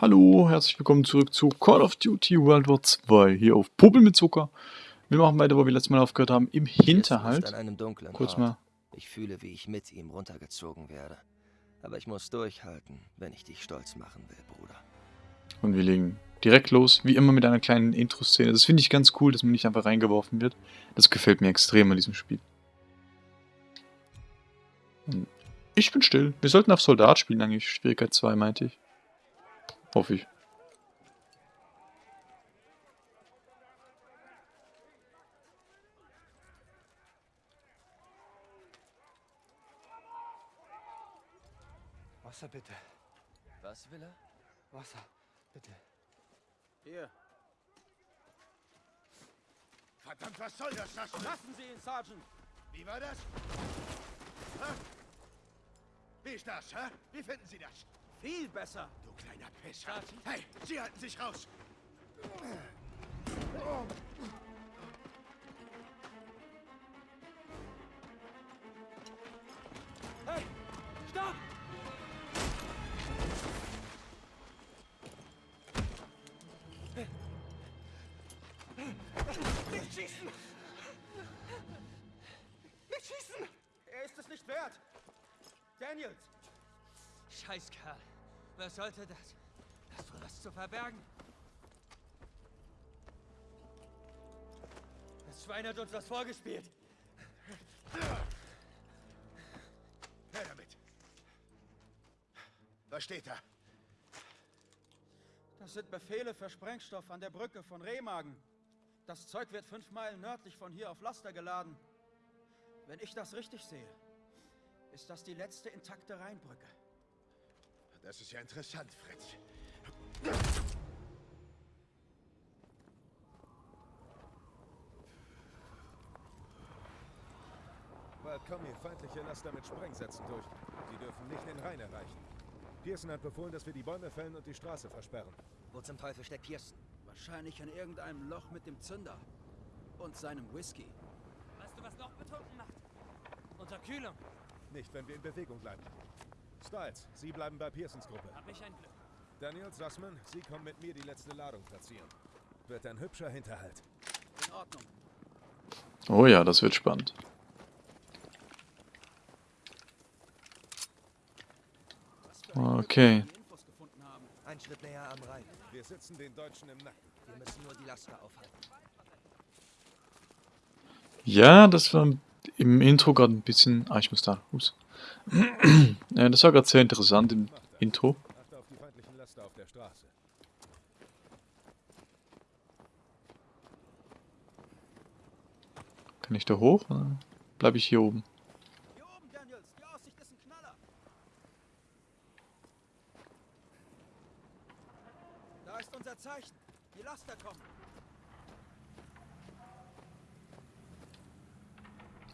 Hallo, herzlich willkommen zurück zu Call of Duty World War 2 hier auf Popel mit Zucker. Wir machen weiter, wo wir letztes Mal aufgehört haben, im Hinterhalt. Kurz mal. Ich fühle, wie ich mit ihm runtergezogen werde. Aber ich muss durchhalten, wenn ich dich stolz machen will, Bruder. Und wir legen direkt los, wie immer mit einer kleinen Intro-Szene. Das finde ich ganz cool, dass man nicht einfach reingeworfen wird. Das gefällt mir extrem an diesem Spiel. Ich bin still. Wir sollten auf Soldat spielen eigentlich. Schwierigkeit 2, meinte ich. Hoffe ich. Wasser bitte. Was will er? Wasser, bitte. Hier. Verdammt, was soll das, Lassen? Lassen Sie ihn, Sergeant. Wie war das? Hä? Wie ist das, hä? Wie finden Sie das? Viel besser. Du kleiner Pisser. Hey, Sie halten sich raus. Hey, stopp! Nicht schießen! Nicht schießen! Er ist es nicht wert. Daniels! Scheißkerl. Was sollte das? Hast du was zu verbergen? Das Schwein hat uns das vorgespielt. Her damit. Was steht da? Das sind Befehle für Sprengstoff an der Brücke von Remagen. Das Zeug wird fünf Meilen nördlich von hier auf Laster geladen. Wenn ich das richtig sehe, ist das die letzte intakte Rheinbrücke. Das ist ja interessant, Fritz. Bald kommen hier feindliche Laster mit Sprengsätzen durch. Sie dürfen nicht den Rhein erreichen. Pearson hat befohlen, dass wir die Bäume fällen und die Straße versperren. Wo zum Teufel steckt Pearson? Wahrscheinlich in irgendeinem Loch mit dem Zünder. Und seinem Whisky. Weißt du, was noch betrunken macht? Unterkühlung. Nicht, wenn wir in Bewegung bleiben. Styles, Sie bleiben bei Pearsons Gruppe. Hab ich ein Glück. Daniel Sussman, Sie kommen mit mir die letzte Ladung platzieren. Wird ein hübscher Hinterhalt. In Ordnung. Oh ja, das wird spannend. Okay. Ein Schritt näher am Rhein. Wir sitzen den Deutschen im Nacken. Wir müssen nur die Laster aufhalten. Ja, das war im Intro gerade ein bisschen... Ah, ich muss da. Ups. Ja, das war gerade sehr interessant im Intro. Achte auf die feindlichen Laster auf der Straße. Kann ich da hoch? Bleibe ich hier oben? Zeichen. Die Laster kommen.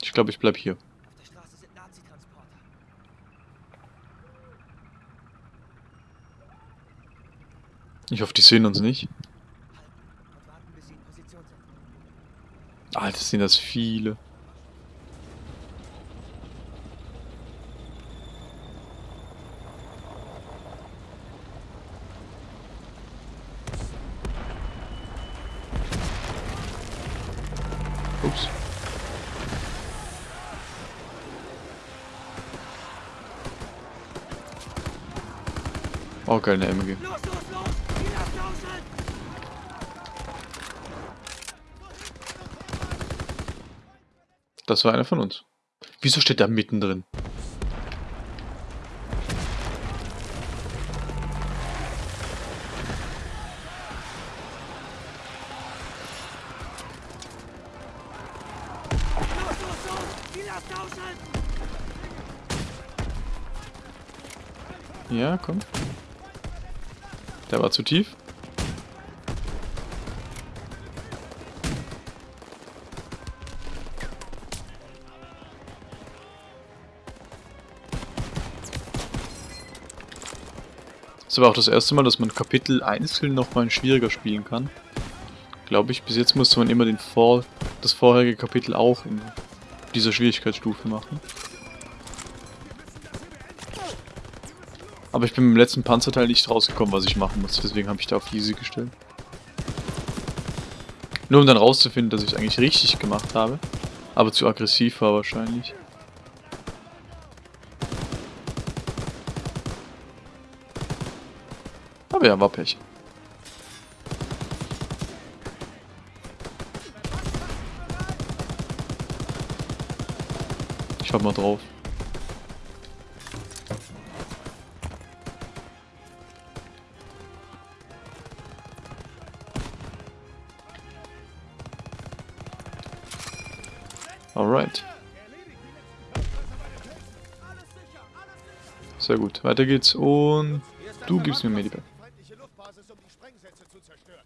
Ich glaube, ich bleib hier. Auf der Straße sind Nazi-Transporter. Ich hoffe, die sehen uns nicht. Alter, sind das viele. Oh, geil, eine MG. Los, los, los! Die Laster aushalten! Das war einer von uns. Wieso steht der mittendrin? Ja, komm. Der war zu tief. Das war auch das erste Mal, dass man Kapitel einzeln nochmal schwieriger spielen kann. Glaube ich, bis jetzt musste man immer den Vor das vorherige Kapitel auch in dieser Schwierigkeitsstufe machen. Aber ich bin im letzten Panzerteil nicht rausgekommen, was ich machen muss. Deswegen habe ich da auf easy gestellt. Nur um dann rauszufinden, dass ich es eigentlich richtig gemacht habe. Aber zu aggressiv war wahrscheinlich. Aber ja, war Pech. Ich hab mal drauf. Alright. Sehr gut, weiter geht's und du gibst mir Medipack. Feindliche Luftbasis, um die Sprengsätze zu zerstören.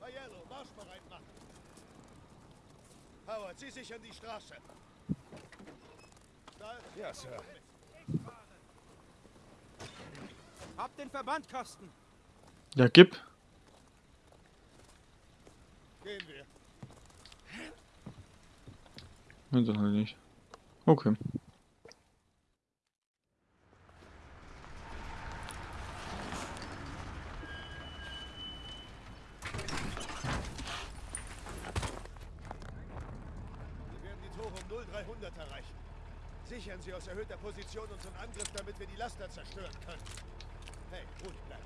Aiello, marschbereit machen. Howard, Sie sichern die Straße. Ja, Sir. Hab den Verbandkasten. Ja, gib. Gehen wir. Nein, dann halt nicht. Okay. 200 erreichen. Sichern Sie aus erhöhter Position unseren Angriff, damit wir die Laster zerstören können. Hey, ruhig bleiben.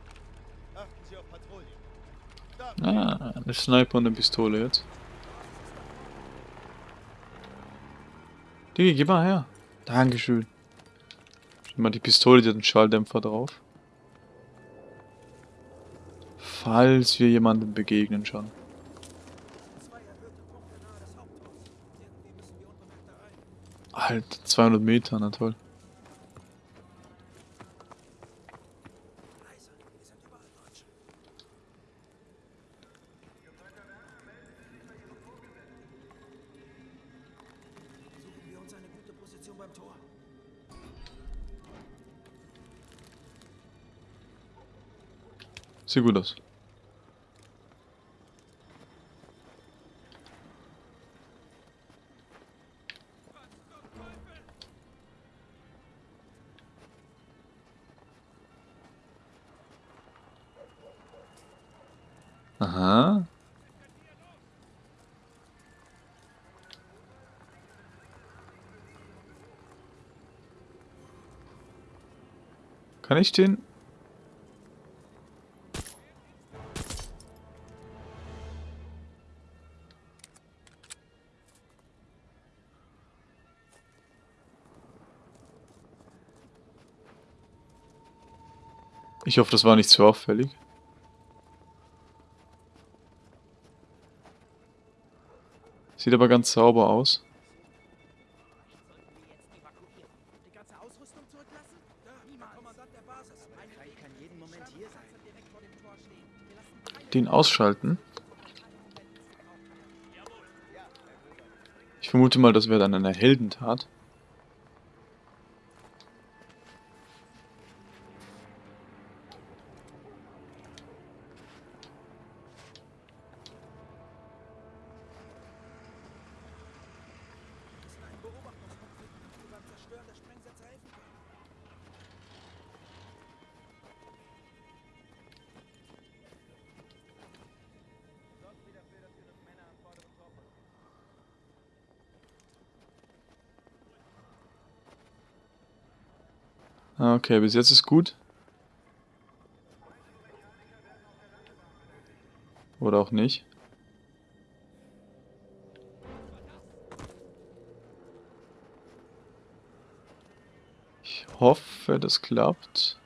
Achten Sie auf Patrouille. Da. Ah, eine Sniper und eine Pistole jetzt. Die, gib mal her. Dankeschön. Schon mal die Pistole, die hat einen Schalldämpfer drauf. Falls wir jemandem begegnen schon. Halt, 200 Meter, na toll. Leise, hier sind überall Deutsche. Suchen wir uns eine gute Position beim Tor. Sieht gut aus. Aha. Kann ich den Ich hoffe, das war nicht zu auffällig. Sieht aber ganz sauber aus. Den ausschalten. Ich vermute mal, das wäre dann eine Heldentat. Okay, bis jetzt ist gut. Oder auch nicht. Ich hoffe, das klappt.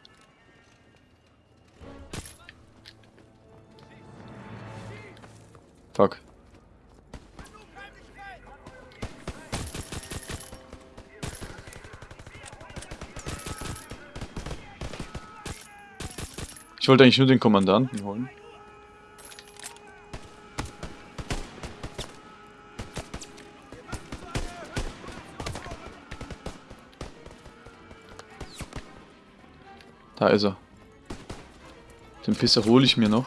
Fuck. Ich wollte eigentlich nur den Kommandanten holen. Da ist er. Den Pisser hole ich mir noch.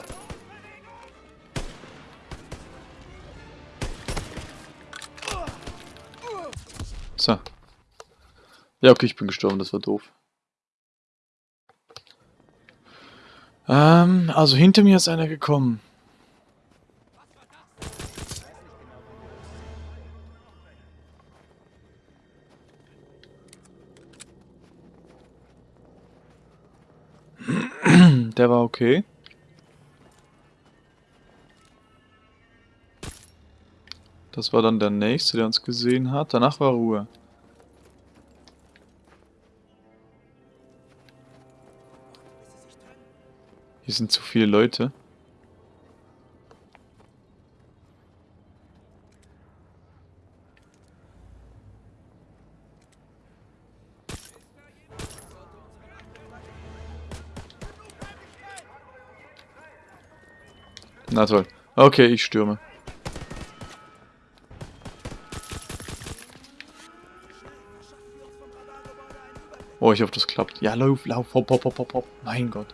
So. Ja, okay, ich bin gestorben, das war doof. Ähm, also hinter mir ist einer gekommen. Der war okay. Das war dann der nächste, der uns gesehen hat. Danach war Ruhe. Hier sind zu viele Leute. Na toll. Okay, ich stürme. Oh, ich hoffe, das klappt. Ja, lauf, lauf, hopp, hopp, hopp, hopp. Mein Gott.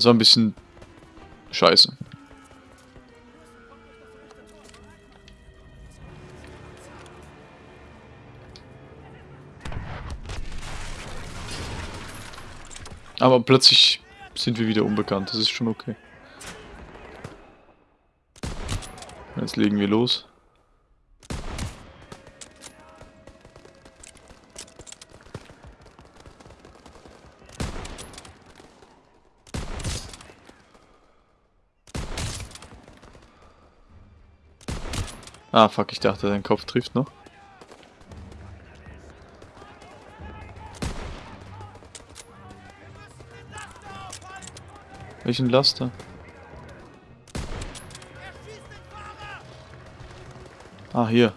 Das war ein bisschen scheiße. Aber plötzlich sind wir wieder unbekannt. Das ist schon okay. Jetzt legen wir los. Ah, fuck, ich dachte, dein Kopf trifft noch. Welchen Laster? Ah, hier.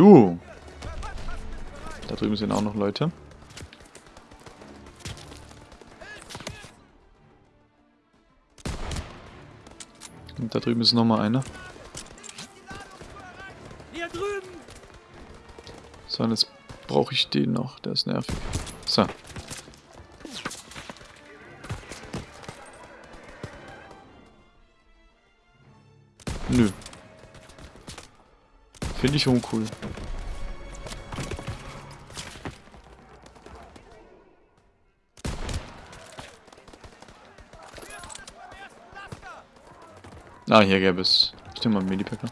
Du. Da drüben sind auch noch Leute. Und da drüben ist noch mal einer. So, und jetzt brauche ich den noch. Der ist nervig. So. Nö. Finde ich uncool. Ah, hier gäbe es. Stimmt mal, Medipacker.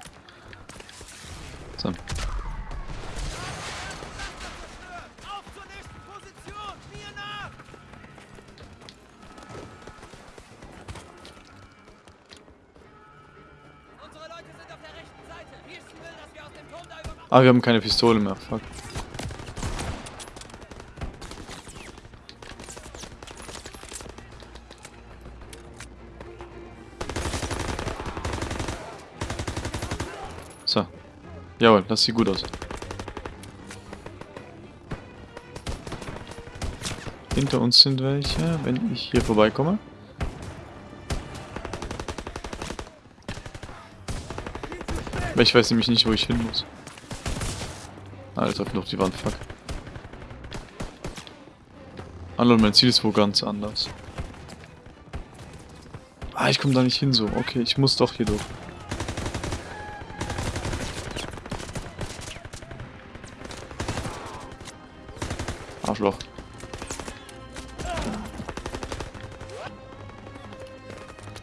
Ah, wir haben keine Pistole mehr. Fuck. So. Jawohl, das sieht gut aus. Hinter uns sind welche, wenn ich hier vorbeikomme. Aber ich weiß nämlich nicht, wo ich hin muss. Alter, auf noch die Wand, fuck. Hallo, mein Ziel ist wo ganz anders. Ah, ich komme da nicht hin so. Okay, ich muss doch hier durch. Arschloch.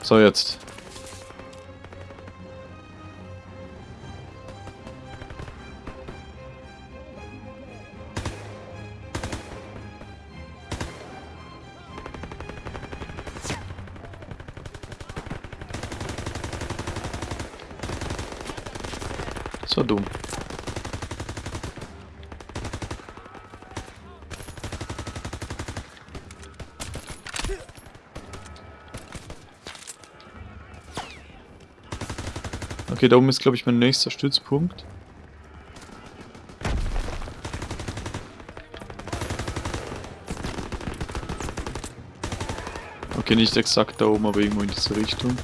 So, jetzt. War dumm. Okay, da oben ist, glaube ich, mein nächster Stützpunkt. Okay, nicht exakt da oben, aber irgendwo in diese Richtung.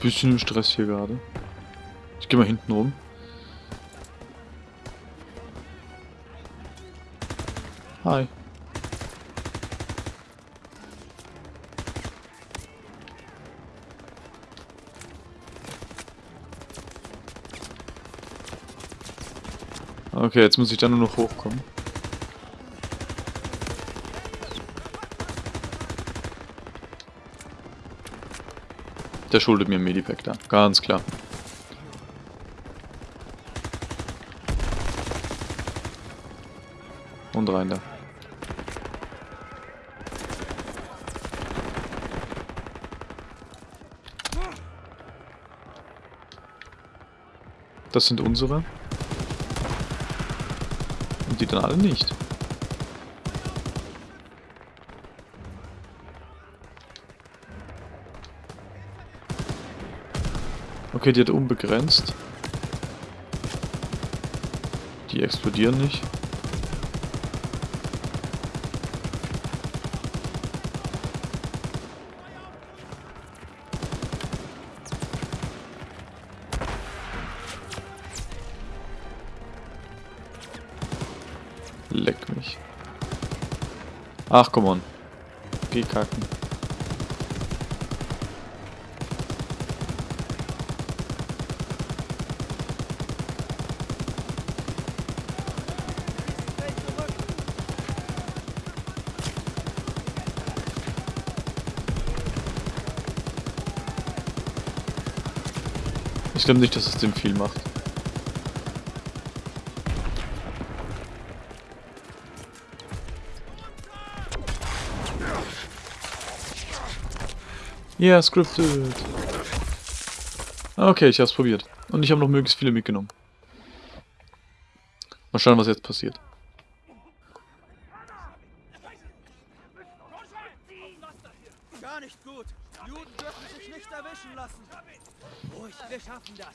bisschen im Stress hier gerade. Ich gehe mal hinten rum. Hi. Okay, jetzt muss ich da nur noch hochkommen. Der schuldet mir ein Medipack da, ganz klar. Und rein da. Das sind unsere. Und die dann alle nicht. Okay, die hat unbegrenzt. Die explodieren nicht. Leck mich. Ach, komm on. Geh kacken. Ich glaube nicht, dass es dem viel macht. Ja, yeah, scripted. Okay, ich hab's probiert. Und ich habe noch möglichst viele mitgenommen. Mal schauen, was jetzt passiert. Gar nicht gut. Juden dürfen sich nicht erwischen lassen. Ruhig, wir schaffen das.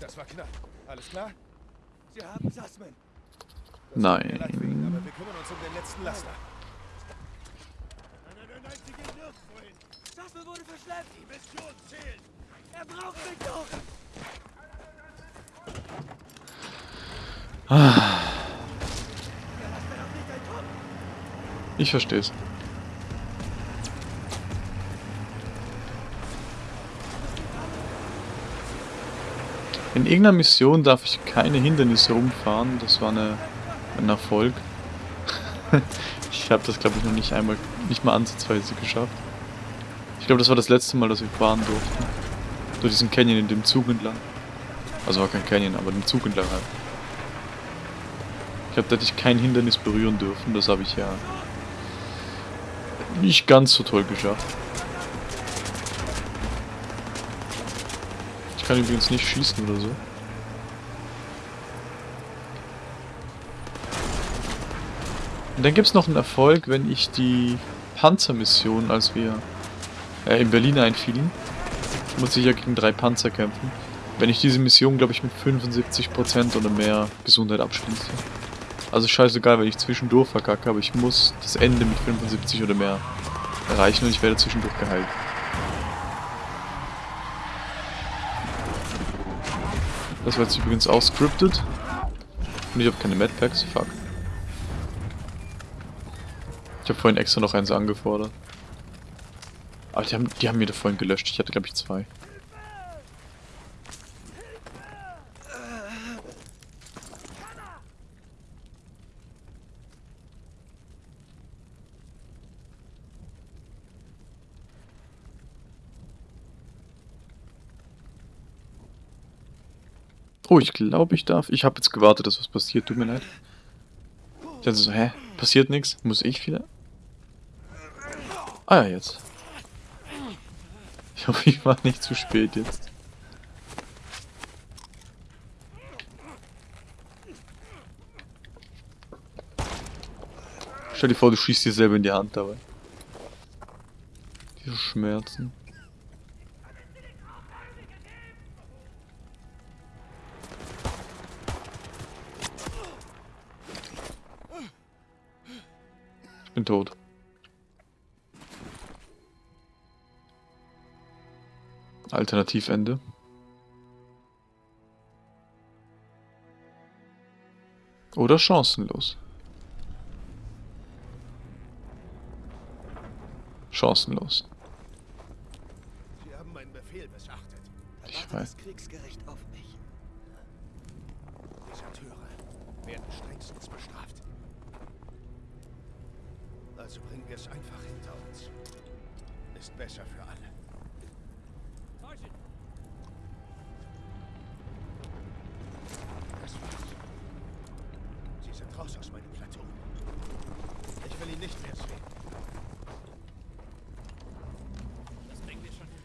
Das war knapp. Alles klar? Sie haben Sasman. Nein. Aber wir kümmern uns um den letzten Laster. Nein, nein, nein, nein, sie gehen nirgendwo hin. Sassel wurde verschleppt. Die Mission zählt. Er braucht mich doch. Ich versteh's. In irgendeiner Mission darf ich keine Hindernisse rumfahren. Das war eine, ein Erfolg. ich habe das, glaube ich, noch nicht einmal, nicht mal ansatzweise geschafft. Ich glaube, das war das letzte Mal, dass wir fahren durften. Durch diesen Canyon in dem Zug entlang. Also war kein Canyon, aber den Zug entlang halt. Ich glaube, da hätte ich kein Hindernis berühren dürfen. Das habe ich ja nicht ganz so toll geschafft. Ich kann übrigens nicht schießen oder so. Und dann gibt es noch einen Erfolg, wenn ich die Panzermission, als wir äh, in Berlin einfielen, muss ich ja gegen drei Panzer kämpfen. Wenn ich diese Mission, glaube ich, mit 75% oder mehr Gesundheit abschließe. Also scheißegal, wenn ich zwischendurch verkacke, aber ich muss das Ende mit 75 oder mehr erreichen und ich werde zwischendurch geheilt. Das war jetzt übrigens auch scripted. Und ich habe keine Medpacks, fuck. Ich habe vorhin extra noch eins angefordert. Aber die haben, die haben mir da vorhin gelöscht. Ich hatte glaube ich zwei. Oh, ich glaube, ich darf. Ich habe jetzt gewartet, dass was passiert. Tut mir leid. Ich dachte so, hä? Passiert nichts? Muss ich wieder? Ah ja, jetzt. Ich hoffe, ich war nicht zu spät jetzt. Stell dir vor, du schießt dir selber in die Hand dabei. Diese Schmerzen. Bin tot. Alternativende. Oder chancenlos. Chancenlos. Sie haben meinen Befehl missachtet. Ich weiß. das Kriegsgericht auf mich. Deserteure werden strengstens bestraft. Also bringen wir es einfach hinter uns. Ist besser für alle. Das war's. Sie sind raus aus meinem Plateau. Ich will ihn nicht mehr sehen. Das bringen wir schon hin.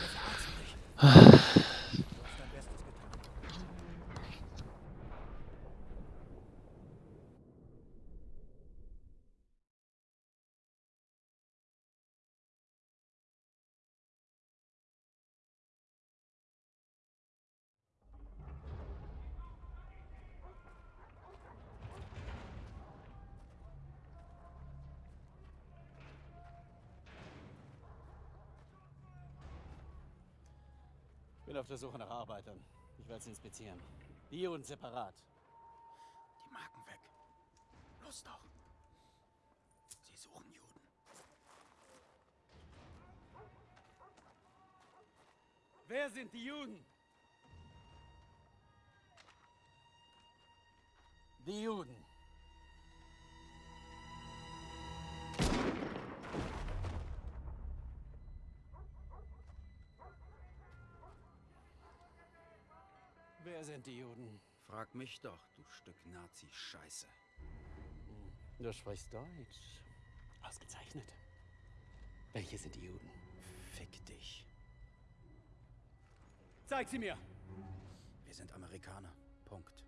Wir verarzen dich. Du hast dein Bestes getan. Bin auf der Suche nach Arbeitern. Ich werde sie inspizieren. Die und separat. Die Marken weg. Los doch. Sie suchen Juden. Wer sind die Juden? Die Juden. Wer sind die Juden? Frag mich doch, du Stück Nazi-Scheiße. Du sprichst Deutsch. Ausgezeichnet. Welche sind die Juden? Fick dich. Zeig sie mir! Wir sind Amerikaner. Punkt.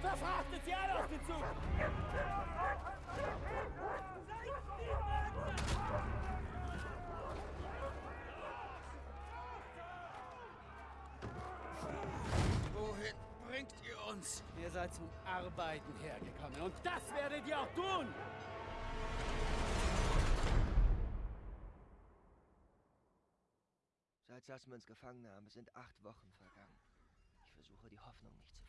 Verfrachtet sie alle auf den Zug! Uns? Ihr seid zum Arbeiten hergekommen und das werdet ihr auch tun! Seit Sassmans Gefangennahme sind acht Wochen vergangen. Ich versuche die Hoffnung nicht zu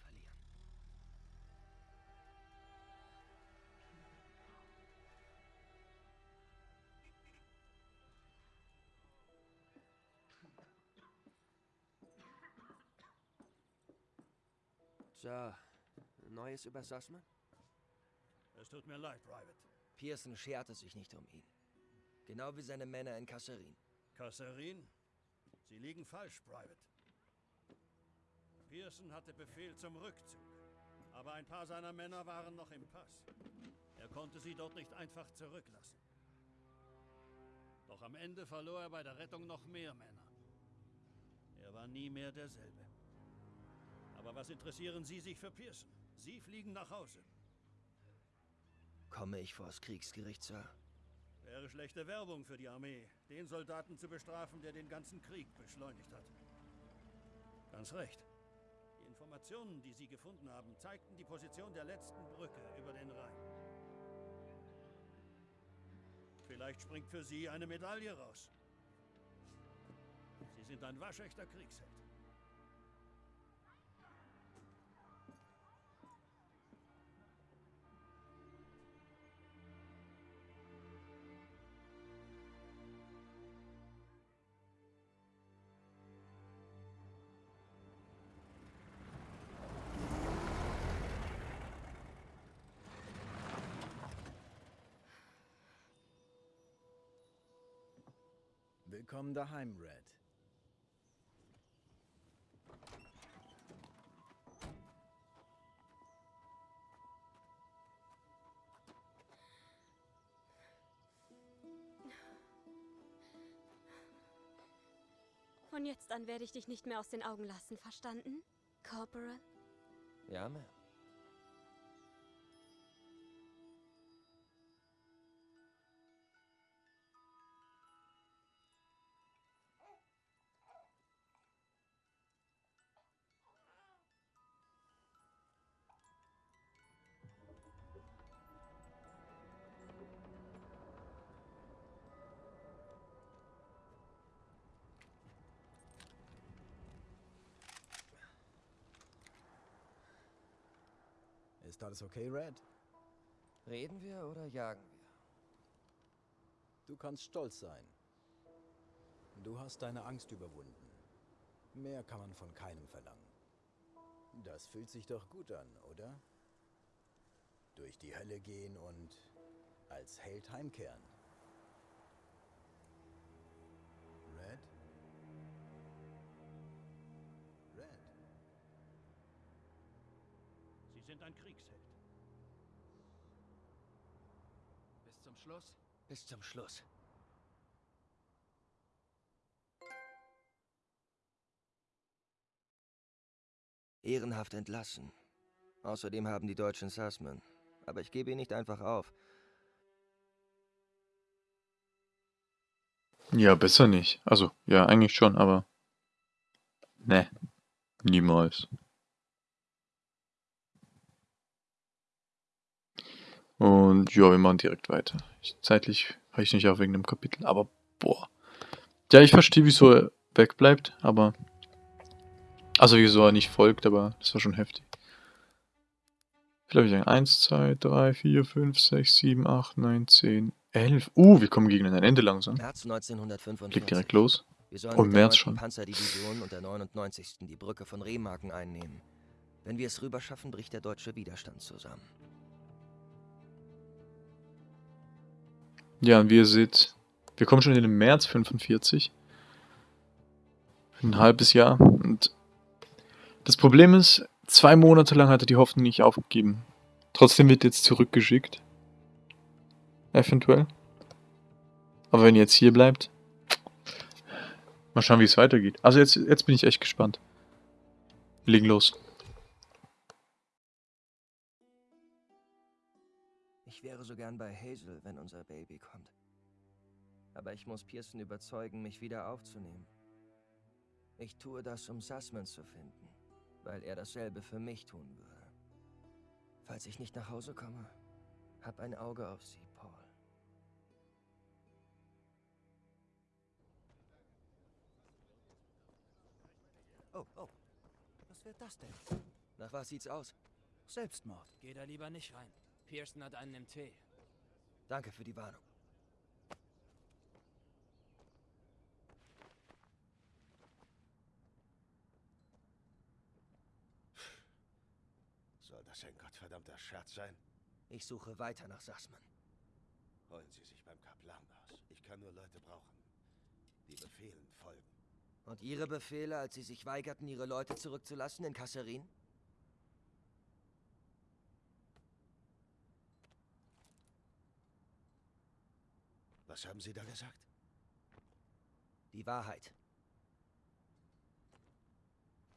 So, Neues über Sassman? Es tut mir leid, Private. Pearson scherte sich nicht um ihn. Genau wie seine Männer in Kasserin. Kasserin? Sie liegen falsch, Private. Pearson hatte Befehl zum Rückzug. Aber ein paar seiner Männer waren noch im Pass. Er konnte sie dort nicht einfach zurücklassen. Doch am Ende verlor er bei der Rettung noch mehr Männer. Er war nie mehr derselbe. Aber was interessieren Sie sich für Pearson? Sie fliegen nach Hause. Komme ich vors Kriegsgericht, Sir? Wäre schlechte Werbung für die Armee, den Soldaten zu bestrafen, der den ganzen Krieg beschleunigt hat. Ganz recht. Die Informationen, die Sie gefunden haben, zeigten die Position der letzten Brücke über den Rhein. Vielleicht springt für Sie eine Medaille raus. Sie sind ein waschechter Kriegsheld. Willkommen daheim, Red. Von jetzt an werde ich dich nicht mehr aus den Augen lassen, verstanden? Corporal? Ja, Ma'am. Alles okay, Red? Reden wir oder jagen wir? Du kannst stolz sein. Du hast deine Angst überwunden. Mehr kann man von keinem verlangen. Das fühlt sich doch gut an, oder? Durch die Hölle gehen und als Held heimkehren. Sind ein Kriegsheld. Bis zum Schluss? Bis zum Schluss. Ehrenhaft entlassen. Außerdem haben die Deutschen Sussman. Aber ich gebe ihn nicht einfach auf. Ja, besser nicht. Also, ja, eigentlich schon, aber. Ne. Niemals. Und ja, wir machen direkt weiter. Ich, zeitlich reiche nicht auf wegen dem Kapitel, aber boah. Ja, ich verstehe, wieso er wegbleibt, aber. Also, wieso er nicht folgt, aber das war schon heftig. Vielleicht sagen 1, 2, 3, 4, 5, 6, 7, 8, 9, 10, 11. Uh, wir kommen gegen ein Ende langsam. März 1945. Legt direkt los. Wir Oh, März 9. schon. Panzerdivision und der 99. die Brücke von Remagen einnehmen. Wenn wir es rüberschaffen, bricht der deutsche Widerstand zusammen. Ja, und wie ihr seht, wir kommen schon in den März 45. Ein halbes Jahr. Und das Problem ist, zwei Monate lang hat er die Hoffnung nicht aufgegeben. Trotzdem wird jetzt zurückgeschickt. Eventuell. Aber wenn ihr jetzt hier bleibt, mal schauen, wie es weitergeht. Also jetzt, jetzt bin ich echt gespannt. Wir legen los. Gern bei Hazel, wenn unser Baby kommt. Aber ich muss Pearson überzeugen, mich wieder aufzunehmen. Ich tue das, um Sussman zu finden, weil er dasselbe für mich tun würde. Falls ich nicht nach Hause komme, hab ein Auge auf sie, Paul. Oh, oh. Was wird das denn? Nach was sieht's aus? Selbstmord. Geh da lieber nicht rein. Pearson hat einen im Tee. Danke für die Warnung. Soll das ein gottverdammter Scherz sein? Ich suche weiter nach Sussman. Holen Sie sich beim Kaplan aus. Ich kann nur Leute brauchen, die Befehlen folgen. Und Ihre Befehle, als Sie sich weigerten, Ihre Leute zurückzulassen in Kasserin? Was haben Sie da gesagt? Die Wahrheit.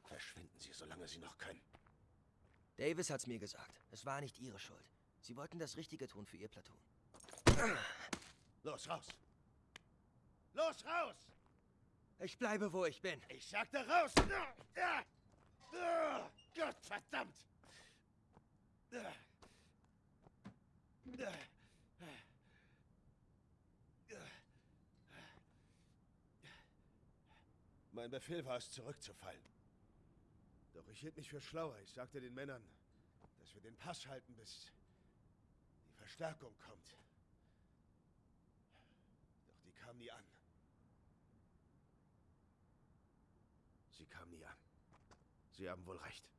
Verschwinden Sie, solange Sie noch können. Davis hat's mir gesagt. Es war nicht Ihre Schuld. Sie wollten das Richtige tun für Ihr Platoon. Los, raus! Los, raus! Ich bleibe, wo ich bin. Ich sagte raus! Gott verdammt! Ah! Ah! Mein Befehl war es, zurückzufallen. Doch ich hielt mich für schlauer. Ich sagte den Männern, dass wir den Pass halten, bis die Verstärkung kommt. Doch die kam nie an. Sie kam nie an. Sie haben wohl recht.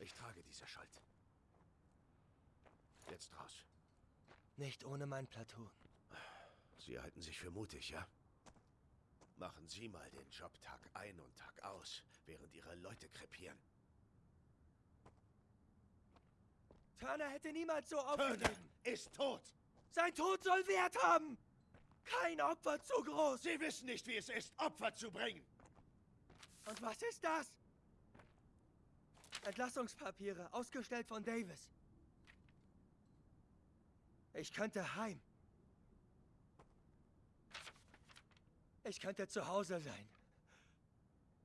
Ich trage diese Schuld. Jetzt raus. Nicht ohne mein Platoon. Sie halten sich für mutig, ja? Machen Sie mal den Job Tag ein und Tag aus, während Ihre Leute krepieren. Turner hätte niemals so Turner aufgegeben. ist tot! Sein Tod soll Wert haben. Kein Opfer zu groß. Sie wissen nicht, wie es ist, Opfer zu bringen! Und was ist das? Entlassungspapiere, ausgestellt von Davis. Ich könnte heim. Ich könnte zu Hause sein.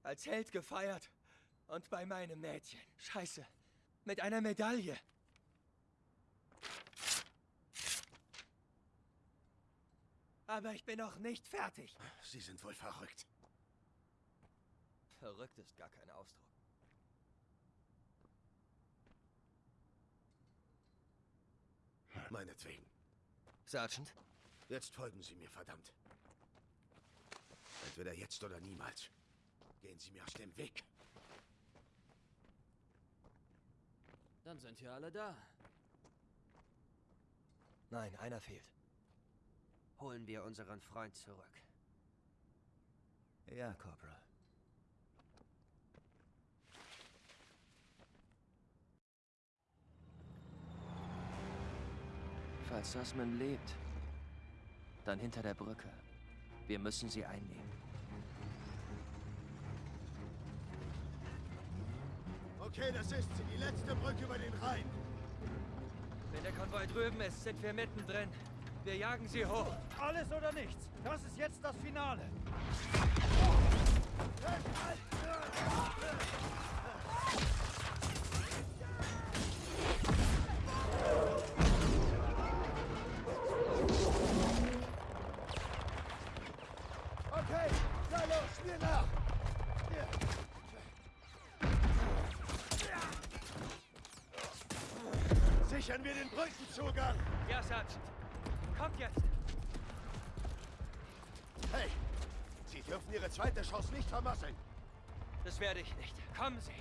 Als Held gefeiert. Und bei meinem Mädchen. Scheiße. Mit einer Medaille. Aber ich bin noch nicht fertig. Sie sind wohl verrückt. Verrückt ist gar kein Ausdruck. Meinetwegen. Sergeant? Jetzt folgen Sie mir, verdammt. Entweder jetzt oder niemals. Gehen Sie mir aus dem Weg. Dann sind wir alle da. Nein, einer fehlt. Holen wir unseren Freund zurück. Ja, Corporal. Falls Sussman lebt, dann hinter der Brücke. Wir müssen sie einnehmen. Okay, das ist sie. Die letzte Brücke über den Rhein. Wenn der Konvoi drüben ist, sind wir mittendrin. Wir jagen sie hoch. Alles oder nichts. Das ist jetzt das Finale. Okay, Sichern wir den Brückenzugang. Ja, Sergeant. Kommt jetzt. Hey, Sie dürfen Ihre zweite Chance nicht vermasseln. Das werde ich nicht. Kommen Sie.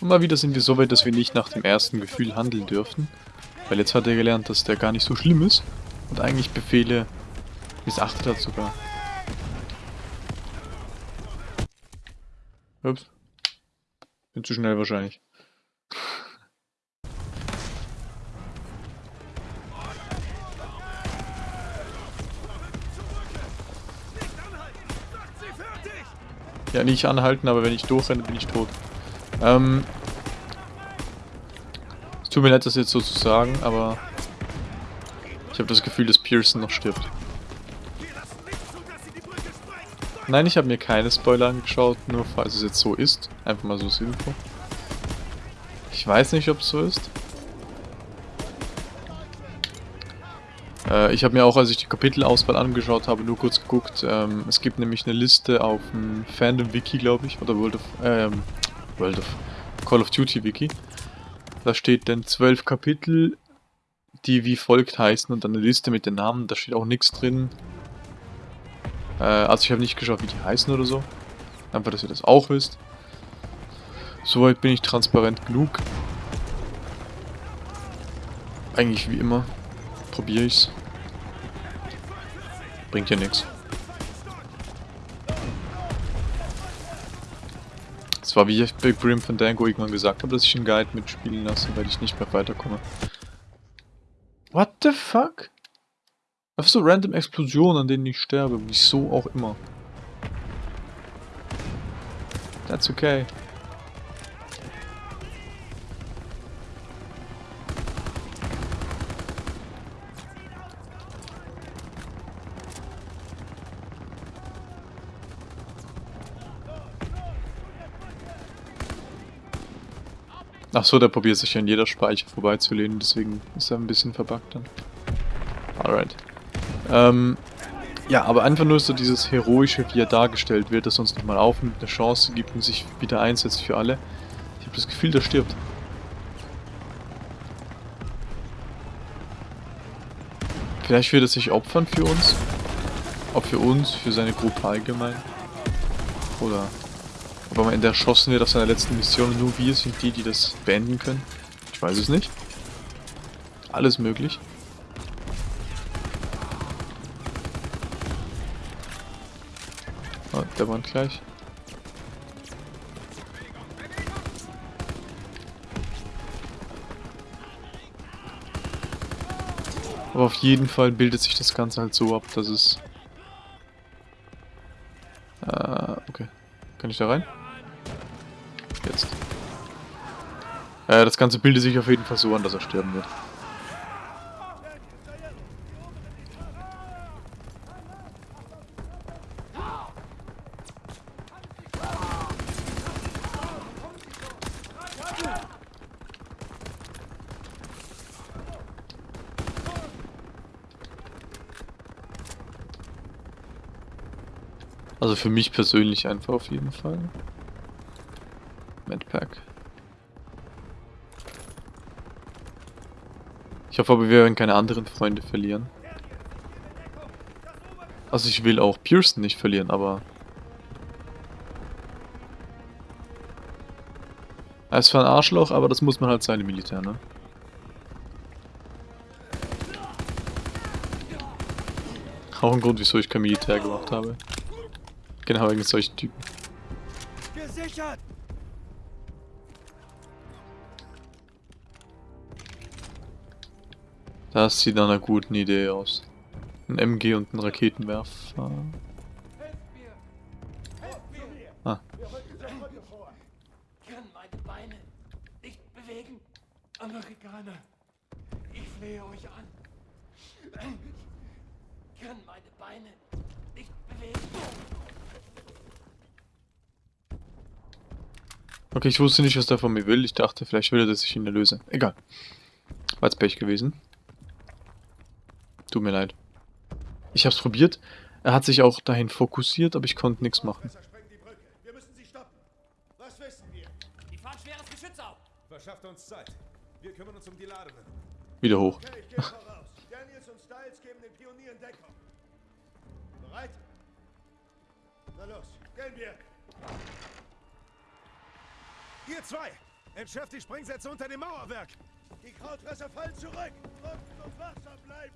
Und mal wieder sind wir so weit, dass wir nicht nach dem ersten Gefühl handeln dürfen. Weil jetzt hat er gelernt, dass der gar nicht so schlimm ist. Und eigentlich Befehle missachtet hat sogar. Ups. Bin zu schnell wahrscheinlich. Ja, nicht anhalten, aber wenn ich durchrenne, bin ich tot. Ähm. Es tut mir leid, das jetzt so zu sagen, aber ich habe das Gefühl, dass Pearson noch stirbt. Nein, ich habe mir keine Spoiler angeschaut, nur falls es jetzt so ist. Einfach mal so als Info. Ich weiß nicht, ob es so ist. Äh, ich habe mir auch, als ich die Kapitelauswahl angeschaut habe, nur kurz geguckt. Ähm, es gibt nämlich eine Liste auf dem Fandom-Wiki, glaube ich, oder World of, ähm, World of Call of Duty Wiki. Da steht dann zwölf Kapitel, die wie folgt heißen und dann eine Liste mit den Namen. Da steht auch nichts drin. Äh, also ich habe nicht geschaut, wie die heißen oder so. Einfach, dass ihr das auch wisst. Soweit bin ich transparent genug. Eigentlich wie immer. Probiere ich's. Bringt ja nichts. Es war wie ich bei Grim Fandango irgendwann gesagt habe, dass ich einen Guide mitspielen lasse, weil ich nicht mehr weiterkomme. What the fuck? Einfach so random Explosionen, an denen ich sterbe. Wieso auch immer. That's okay. Ach so, der probiert sich an jeder Speicher vorbeizulehnen, deswegen ist er ein bisschen verbuggt dann. Alright. Ähm, ja, aber einfach nur so dieses Heroische, wie er dargestellt wird, dass er uns nochmal aufnimmt, eine Chance gibt und sich wieder einsetzt für alle. Ich habe das Gefühl, der stirbt. Vielleicht wird er sich opfern für uns. Ob für uns, für seine Gruppe allgemein. Oder ob am Ende erschossen wird auf seiner letzten Mission und nur wir sind die, die das beenden können. Ich weiß es nicht. Alles möglich. Der Wand gleich. Aber auf jeden Fall bildet sich das Ganze halt so ab, dass es... Äh, okay. Kann ich da rein? Jetzt. Äh, das Ganze bildet sich auf jeden Fall so an, dass er sterben wird. Also für mich persönlich einfach auf jeden Fall. Medpack. Ich hoffe aber, wir werden keine anderen Freunde verlieren. Also ich will auch Pearson nicht verlieren, aber... Er ist zwar ein Arschloch, aber das muss man halt sein im Militär, ne? Auch ein Grund, wieso ich kein Militär gemacht habe. Genau wegen solchen Typen. Gesichert! Das sieht nach einer guten Idee aus. Ein MG und ein Raketenwerfer. Ah, Kann meine Beine nicht bewegen. Amerikaner, ich flehe euch an. Kann meine Beine nicht bewegen. Okay, ich wusste nicht, was der von mir will. Ich dachte, vielleicht will er, dass ich ihn erlöse. Egal. War jetzt Pech gewesen. Tut mir leid. Ich hab's probiert. Er hat sich auch dahin fokussiert, aber ich konnte nichts machen. Messer sprengt die Brücke. Wir müssen sie stoppen. Was wissen wir? Die fahren schweres Geschütz auf. Verschafft uns Zeit. Wir kümmern uns um die Ladungen. Wieder hoch. Okay, Ihr zwei! Entschärft die Sprengsätze unter dem Mauerwerk! Die Krautfresser fallen zurück. Drücken und wachsam bleiben.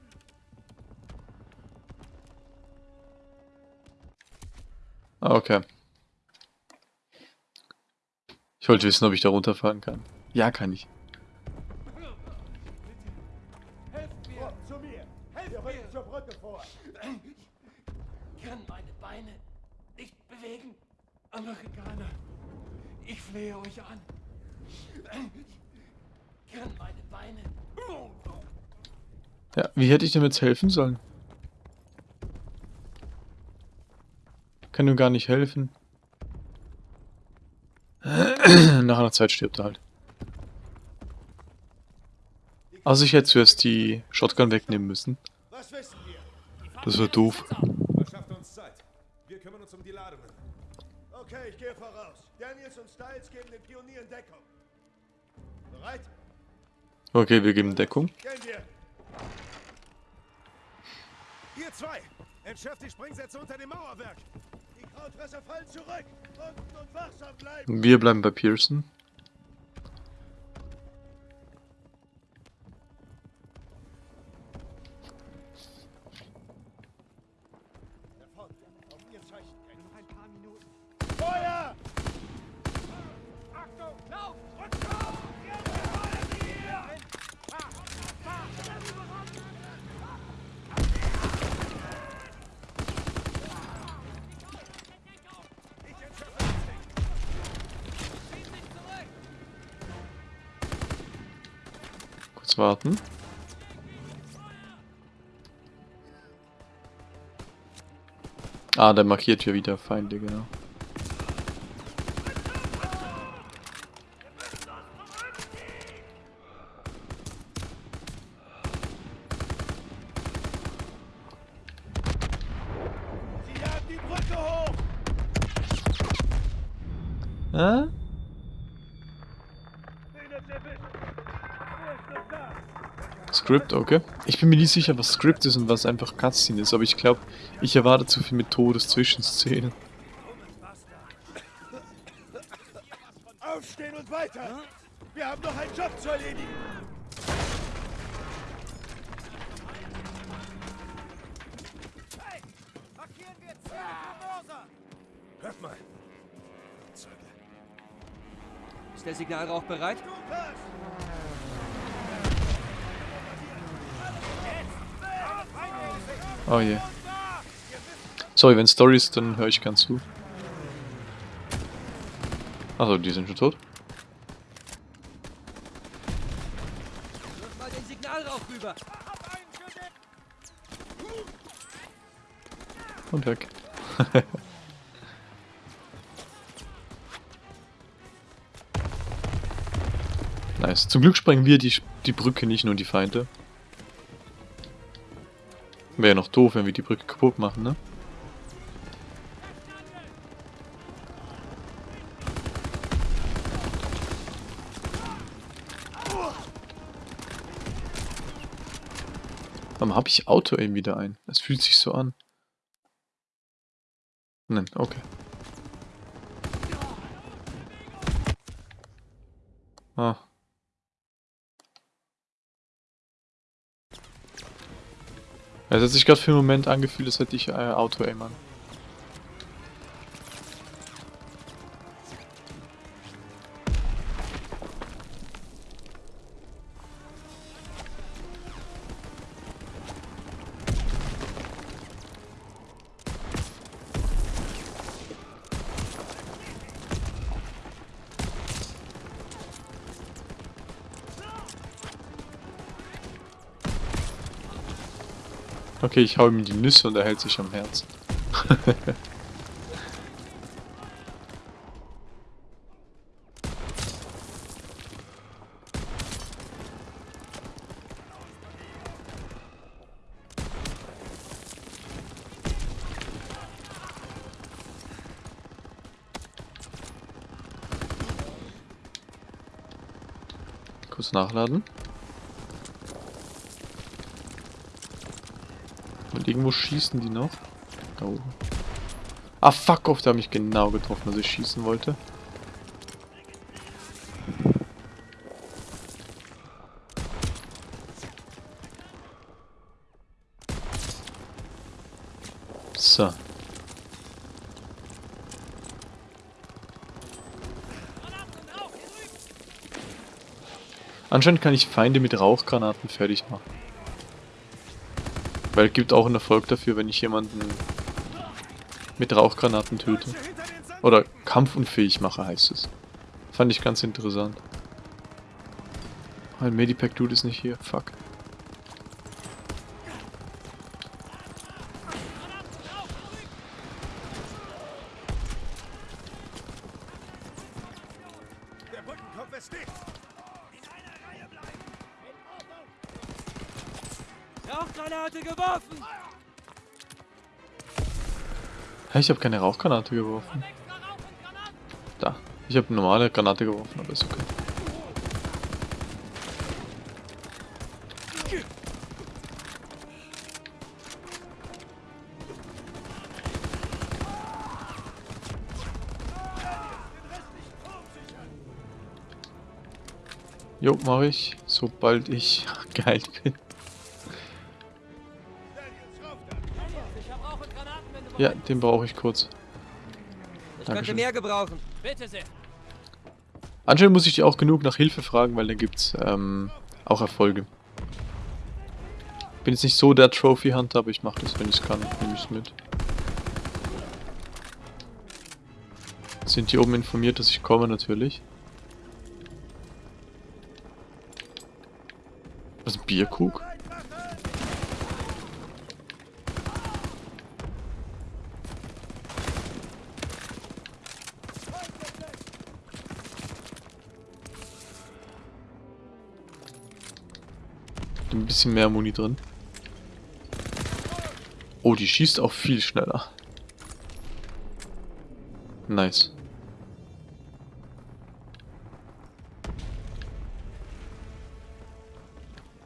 Okay. Ich wollte wissen, ob ich da runterfahren kann. Ja, kann ich. Vor, zu mir. Wir rücken zur Brücke vor. Kann meine Beine nicht bewegen. Amerikaner, ich flehe euch an. Kann meine Beine. Ja, wie hätte ich dem jetzt helfen sollen? Kann ihm gar nicht helfen. Nach einer Zeit stirbt er halt. Also ich hätte zuerst die Shotgun wegnehmen müssen. Was wissen wir? Das war doof. Okay, ich gehe voraus. Daniels und Styles geben den Pionieren Deckung. Bereit? Okay, wir geben Deckung. Gehen wir. Ihr zwei! Entschärft die Sprengsätze unter dem Mauerwerk! Die Krautfresser fallen zurück. Drücken und wachsam bleiben. Wir bleiben bei Pearson. Ah, der markiert hier wieder Feinde, genau. Da? Script, okay. Ich bin mir nicht sicher, was Script ist und was einfach Cutscene ist, aber ich glaube, ich erwarte zu viel mit Todes-Zwischenszenen. Aufstehen und weiter. Wir haben noch einen Job zu erledigen. Hey! Markieren wir Ziel! Hört mal! Ist der Signalrauch bereit? Oh je. Sorry, wenn Story ist, dann höre ich gern zu. Also, die sind schon tot. Und weg. nice. Zum Glück sprengen wir die, die Brücke nicht nur die Feinde. Wäre ja noch doof, wenn wir die Brücke kaputt machen, ne? Warum habe ich Auto-Aim wieder ein? Es fühlt sich so an. Nein, okay. Ah. Es hat sich gerade für einen Moment angefühlt, als hätte ich äh, Auto-Aim Okay, ich hau ihm die Nüsse und er hält sich am Herz. Kurz nachladen. Irgendwo schießen die noch. Da oben. Ah, fuck off, der hat mich genau getroffen, als ich schießen wollte. So. Anscheinend kann ich Feinde mit Rauchgranaten fertig machen. Weil es gibt auch einen Erfolg dafür, wenn ich jemanden mit Rauchgranaten töte. Oder kampfunfähig mache, heißt es. Fand ich ganz interessant. Mein Medipack-Dude ist nicht hier. Fuck. Rauchgranate geworfen! Hä, ich habe keine Rauchgranate geworfen. Da. Ich habe normale Granate geworfen, aber ist okay. Jo, mache ich, sobald ich geheilt bin. Ja, den brauche ich kurz. Ich könnte Dankeschön. mehr gebrauchen. Bitte sehr. Anscheinend muss ich die auch genug nach Hilfe fragen, weil dann gibt's ähm, auch Erfolge. Bin jetzt nicht so der Trophy Hunter, aber ich mache das, wenn ich es kann. Nehme ich mit. Sind die oben informiert, dass ich komme, natürlich. Was, ein Bierkrug? Bisschen mehr Muni drin. Oh, die schießt auch viel schneller. Nice.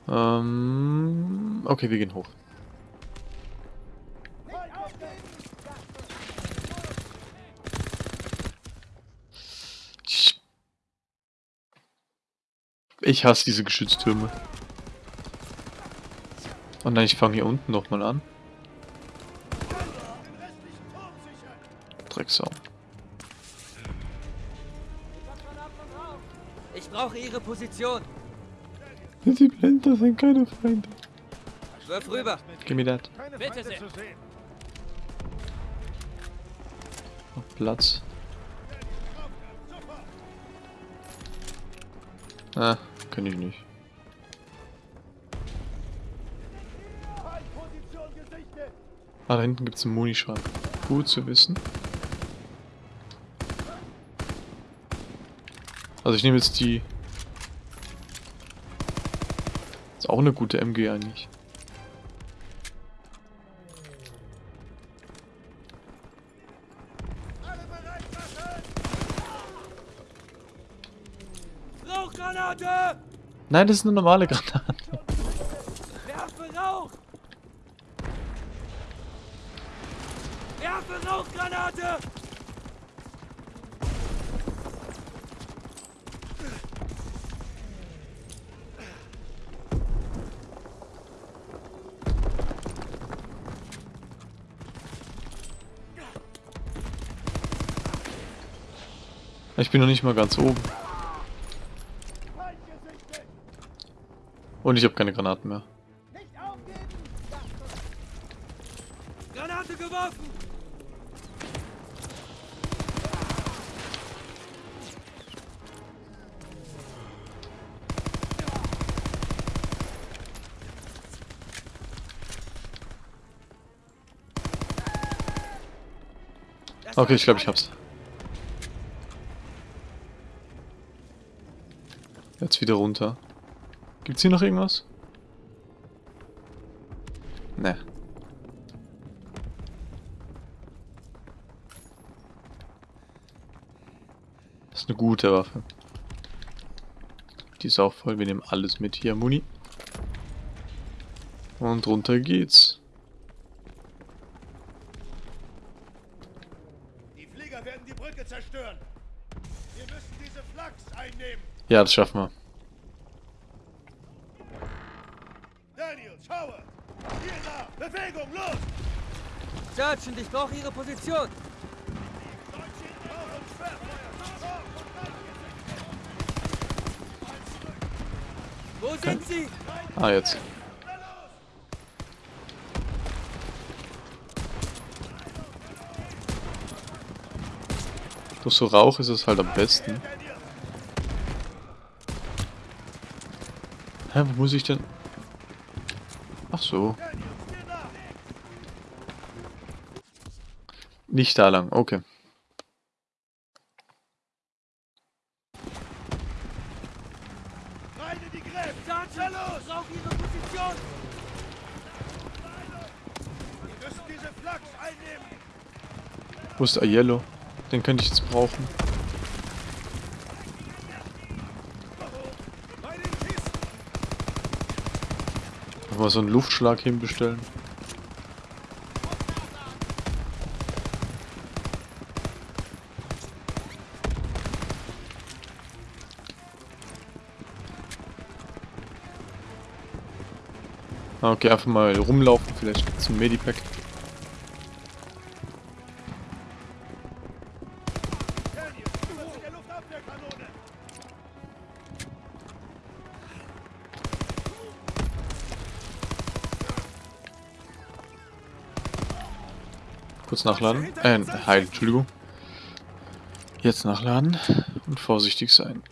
Ähm, okay, wir gehen hoch. Ich, ich hasse diese Geschütztürme. Oh nein, ich fange hier unten nochmal an. Drecksau. Ich brauche Ihre Position. Die Blender sind keine Feinde. Wirf rüber. Me that. Keine Bitte sehr. Platz. Ah, kann ich nicht. Ah, da hinten gibt es einen Munischrank. Gut zu wissen. Also ich nehme jetzt die... Ist auch eine gute MG eigentlich. Nein, das ist eine normale Granate. Werfe Rauch! Granate! Ich bin noch nicht mal ganz oben. Und ich habe keine Granaten mehr. Granate geworfen! Okay, ich glaube, ich hab's. Jetzt wieder runter. Gibt's hier noch irgendwas? Ne. Das ist eine gute Waffe. Die ist auch voll. Wir nehmen alles mit hier. Muni. Und runter geht's. Die Flieger werden die Brücke zerstören. Wir müssen diese Flaks einnehmen. Ja, das schaffen wir. Daniels, Howard! Hier da! Bewegung, los! Sergeant, ich brauche Ihre Position. Wo sind Sie? Ah, jetzt. Durch so Rauch ist es halt am besten. Hä, wo muss ich denn? Ach so. Nicht da lang, okay. Wo ist Aiello? Den könnte ich jetzt brauchen. Mal so einen Luftschlag hinbestellen. Ah, Okay, einfach mal rumlaufen, vielleicht ein Medipack. Kurz nachladen. Äh, heilen, Entschuldigung. Jetzt nachladen und vorsichtig sein.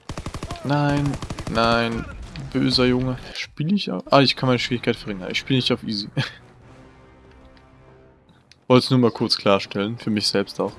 Nein, nein, böser Junge. Spiele ich auf... Ah, ich kann meine Schwierigkeit verringern. Ich spiele nicht auf easy. Wollte es nur mal kurz klarstellen, für mich selbst auch.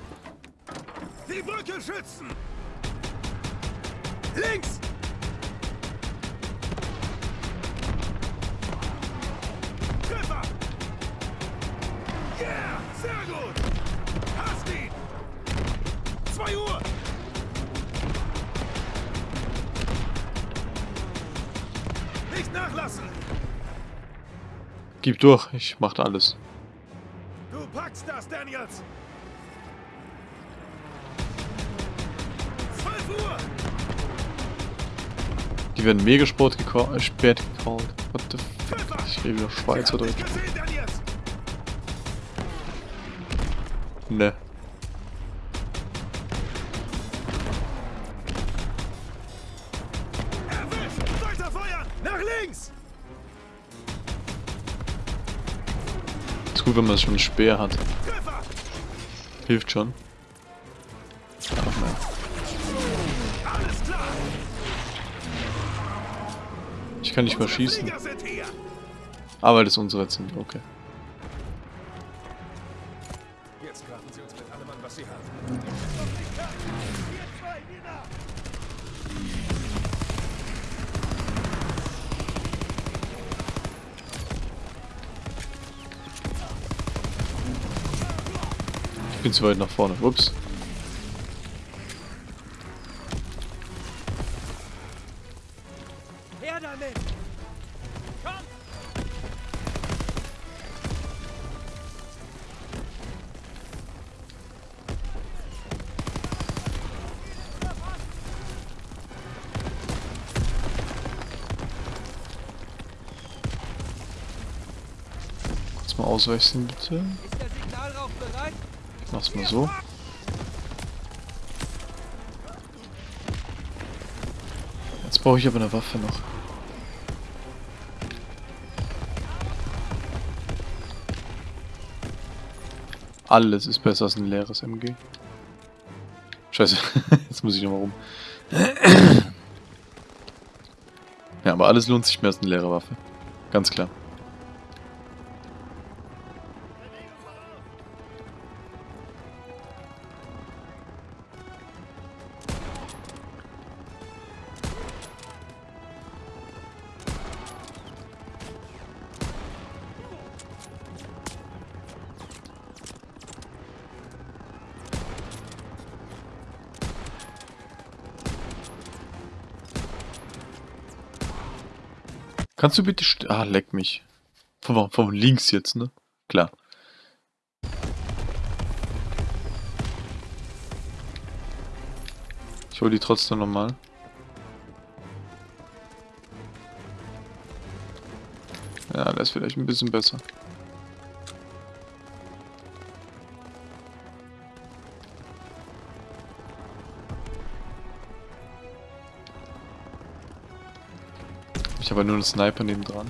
Gib durch, ich mach alles. Du packst das, Daniels! 12 Uhr! Die werden mega spät gecallt. Äh, spät gecallt. What the f Treffer! Ich rede wieder gesehen, Daniels! Ne. Gut, wenn man schon einen Speer hat. Hilft schon. Ach nein. Ich kann nicht Unsere schießen. Hier! Ah, das unsere jetzt sind. Okay. Jetzt graben sie uns mit allem an, was sie haben. bin zu weit nach vorne. Ups. Kurz mal auswechseln, bitte. Mach's mal so. Jetzt brauche ich aber eine Waffe noch. Alles ist besser als ein leeres MG. Scheiße, jetzt muss ich nochmal rum. Ja, aber alles lohnt sich mehr als eine leere Waffe. Ganz klar. Kannst du bitte... Ah, leck mich. Von, von links jetzt, ne? Klar. Ich hol die trotzdem nochmal. Ja, das ist vielleicht ein bisschen besser. Habe nur einen Sniper neben dran.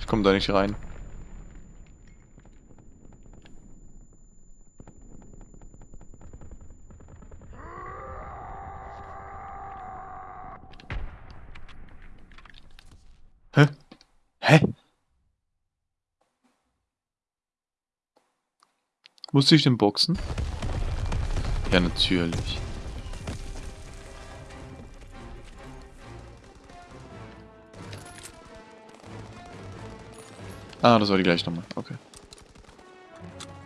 Ich komme da nicht rein. Hä? Hä? Musste ich den boxen? Ja, natürlich. Ah, das war die gleiche Nummer. Okay.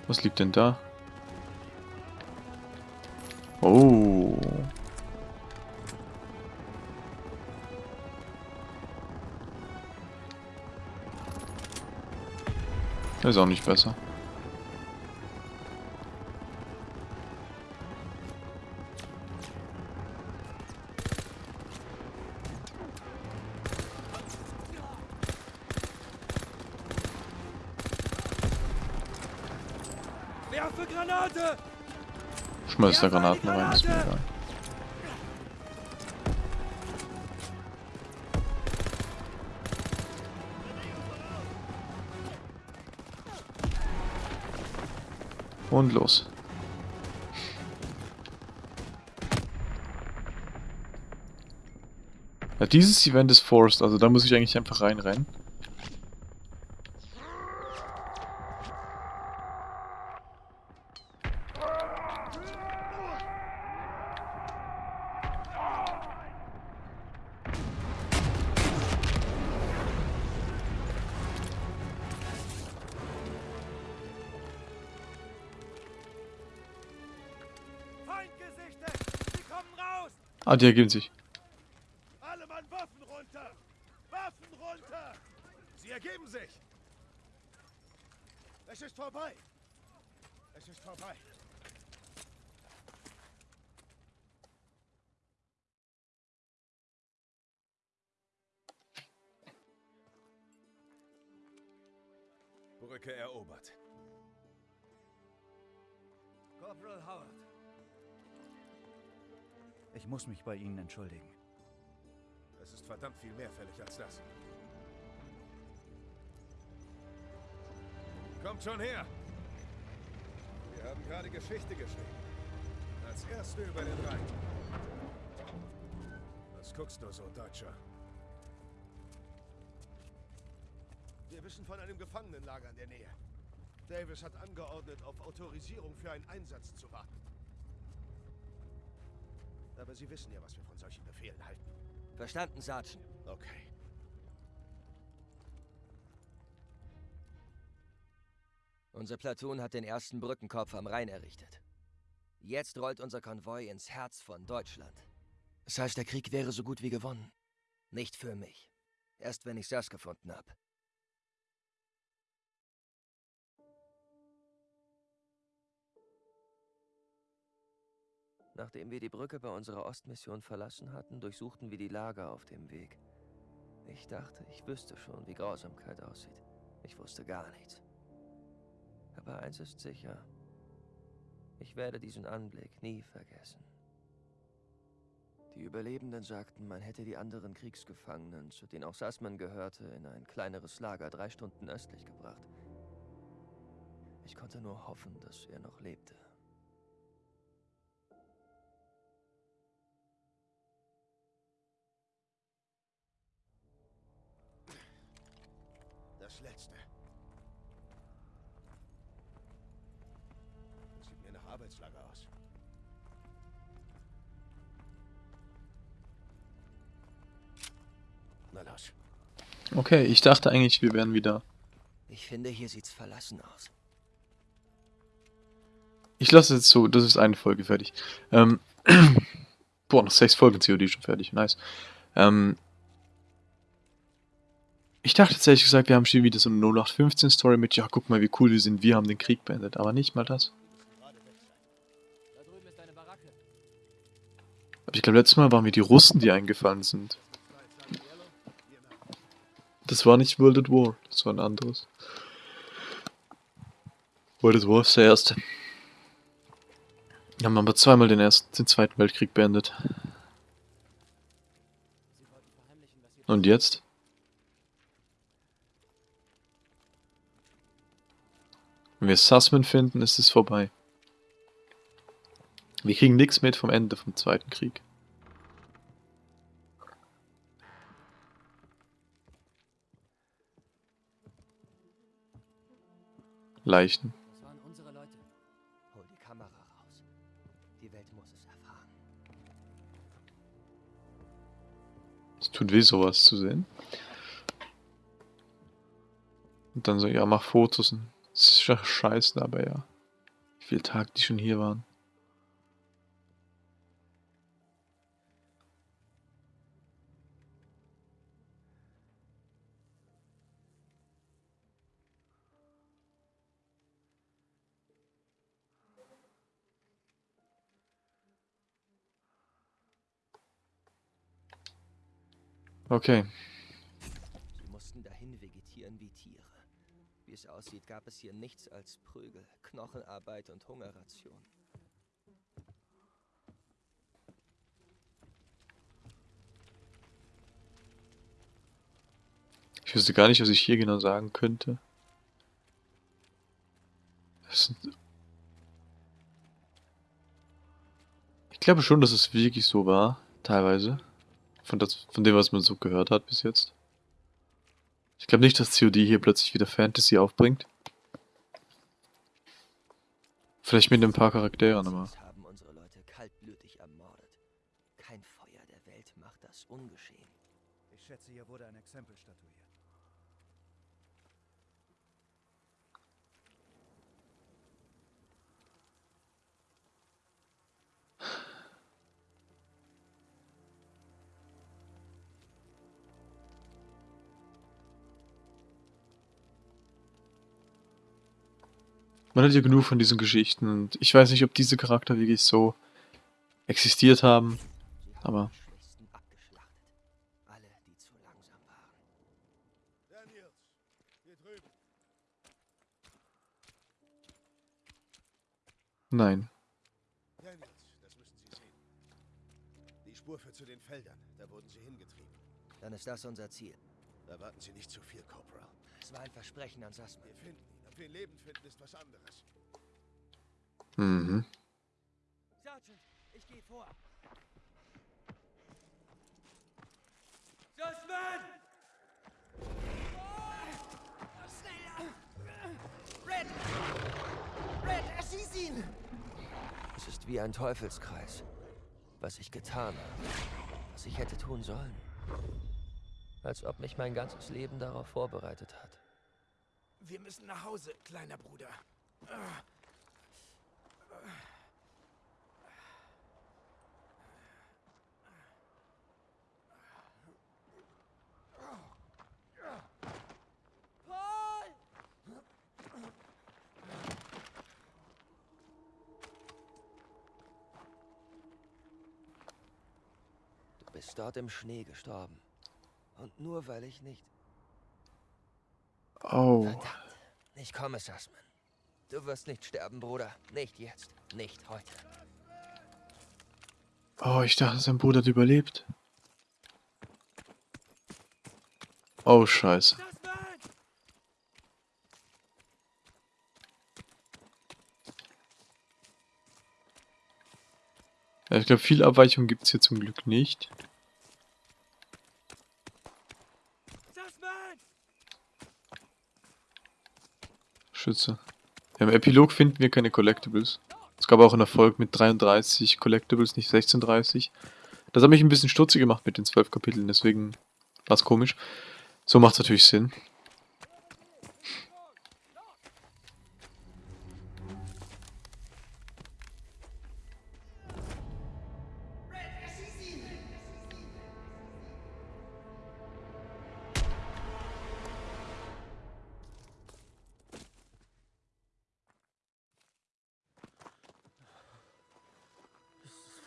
Was liegt denn da? Oh. Ist auch nicht besser. Schmeiß da Granaten rein, ist mir egal. Und los. Ja, dieses Event ist forced, also da muss ich eigentlich einfach reinrennen. Ah, die ergeben sich. Alle Mann Waffen runter! Waffen runter! Sie ergeben sich! Es ist vorbei! Es ist vorbei! Brücke erobert. Corporal Howard. Ich muss mich bei Ihnen entschuldigen. Es ist verdammt viel mehr fällig als das. Kommt schon her! Wir haben gerade Geschichte geschrieben. Als Erste über den Rhein. Was guckst du so, Deutscher? Wir wissen von einem Gefangenenlager in der Nähe. Davis hat angeordnet, auf Autorisierung für einen Einsatz zu warten. Aber Sie wissen ja, was wir von solchen Befehlen halten. Verstanden, Sergeant. Okay. Unser Platoon hat den ersten Brückenkopf am Rhein errichtet. Jetzt rollt unser Konvoi ins Herz von Deutschland. Das heißt, der Krieg wäre so gut wie gewonnen. Nicht für mich. Erst wenn ich das gefunden habe. Nachdem wir die Brücke bei unserer Ostmission verlassen hatten, durchsuchten wir die Lager auf dem Weg. Ich dachte, ich wüsste schon, wie Grausamkeit aussieht. Ich wusste gar nichts. Aber eins ist sicher. Ich werde diesen Anblick nie vergessen. Die Überlebenden sagten, man hätte die anderen Kriegsgefangenen, zu denen auch Sassman gehörte, in ein kleineres Lager drei Stunden östlich gebracht. Ich konnte nur hoffen, dass er noch lebte. Letzte. Das sieht mir nach Arbeitslager aus. Na los. Okay, ich dachte eigentlich, wir wären wieder... Ich finde, hier sieht's verlassen aus. Ich lasse es jetzt so, das ist eine Folge fertig. Ähm, boah, noch sechs Folgen COD schon fertig, nice. Ähm, ich dachte jetzt ehrlich gesagt, wir haben schon wieder so eine 0815 Story mit, ja, guck mal, wie cool wir sind, wir haben den Krieg beendet, aber nicht mal das. Aber ich glaube, letztes Mal waren wir die Russen, die eingefallen sind. Das war nicht World at War, das war ein anderes. World at War ist der erste. Wir haben aber zweimal den ersten, den zweiten Weltkrieg beendet. Und jetzt? Wenn wir Sussman finden, ist es vorbei. Wir kriegen nichts mit vom Ende vom Zweiten Krieg. Leichen. Es tut weh, sowas zu sehen. Und dann so, ja, mach Fotos. Und das ist scheiße, aber ja. Wie viele Tage die schon hier waren. Okay. Sie mussten dahin vegetieren wie Tiere. Wie es aussieht, gab es hier nichts als Prügel, Knochenarbeit und Hungerration. Ich wüsste gar nicht, was ich hier genau sagen könnte. Ich glaube schon, dass es wirklich so war, teilweise. Von, das, von dem, was man so gehört hat bis jetzt. Ich glaube nicht, dass COD hier plötzlich wieder Fantasy aufbringt. Vielleicht mit ein paar Charakteren, aber... Man hat ja genug von diesen Geschichten und ich weiß nicht, ob diese Charakter wirklich so existiert haben. Aber- die Schwächsten abgeschlachtet. Alle, die zu langsam waren. Daniels, hier drüben. Nein. Daniels, das müssen Sie sehen. Die Spur führt zu den Feldern. Da wurden sie hingetrieben. Dann ist das unser Ziel. Erwarten Sie nicht zu viel, Corporal. Es war ein Versprechen an Sassman. Wir finden ihn lebend finden, ist was anderes. Mhm. Sergeant, ich gehe vor. Sussman! Red! Red, erschieß ihn! Es ist wie ein Teufelskreis. Was ich getan habe. Was ich hätte tun sollen. Als ob mich mein ganzes Leben darauf vorbereitet hat. Wir müssen nach Hause, kleiner Bruder. bist dort im Schnee gestorben. Und nur weil ich nicht... Oh. Verdammt. Ich komme, Sussman. Du wirst nicht sterben, Bruder. Nicht jetzt. Nicht heute. Oh, ich dachte, sein Bruder hat überlebt. Oh, scheiße. Ja, ich glaube, viel Abweichung gibt es hier zum Glück nicht. Schütze. Im Epilog finden wir keine Collectibles. Es gab auch einen Erfolg mit 33 Collectibles, nicht 1630. Das hat mich ein bisschen stutzig gemacht mit den 12 Kapiteln, deswegen war es komisch. So macht es natürlich Sinn.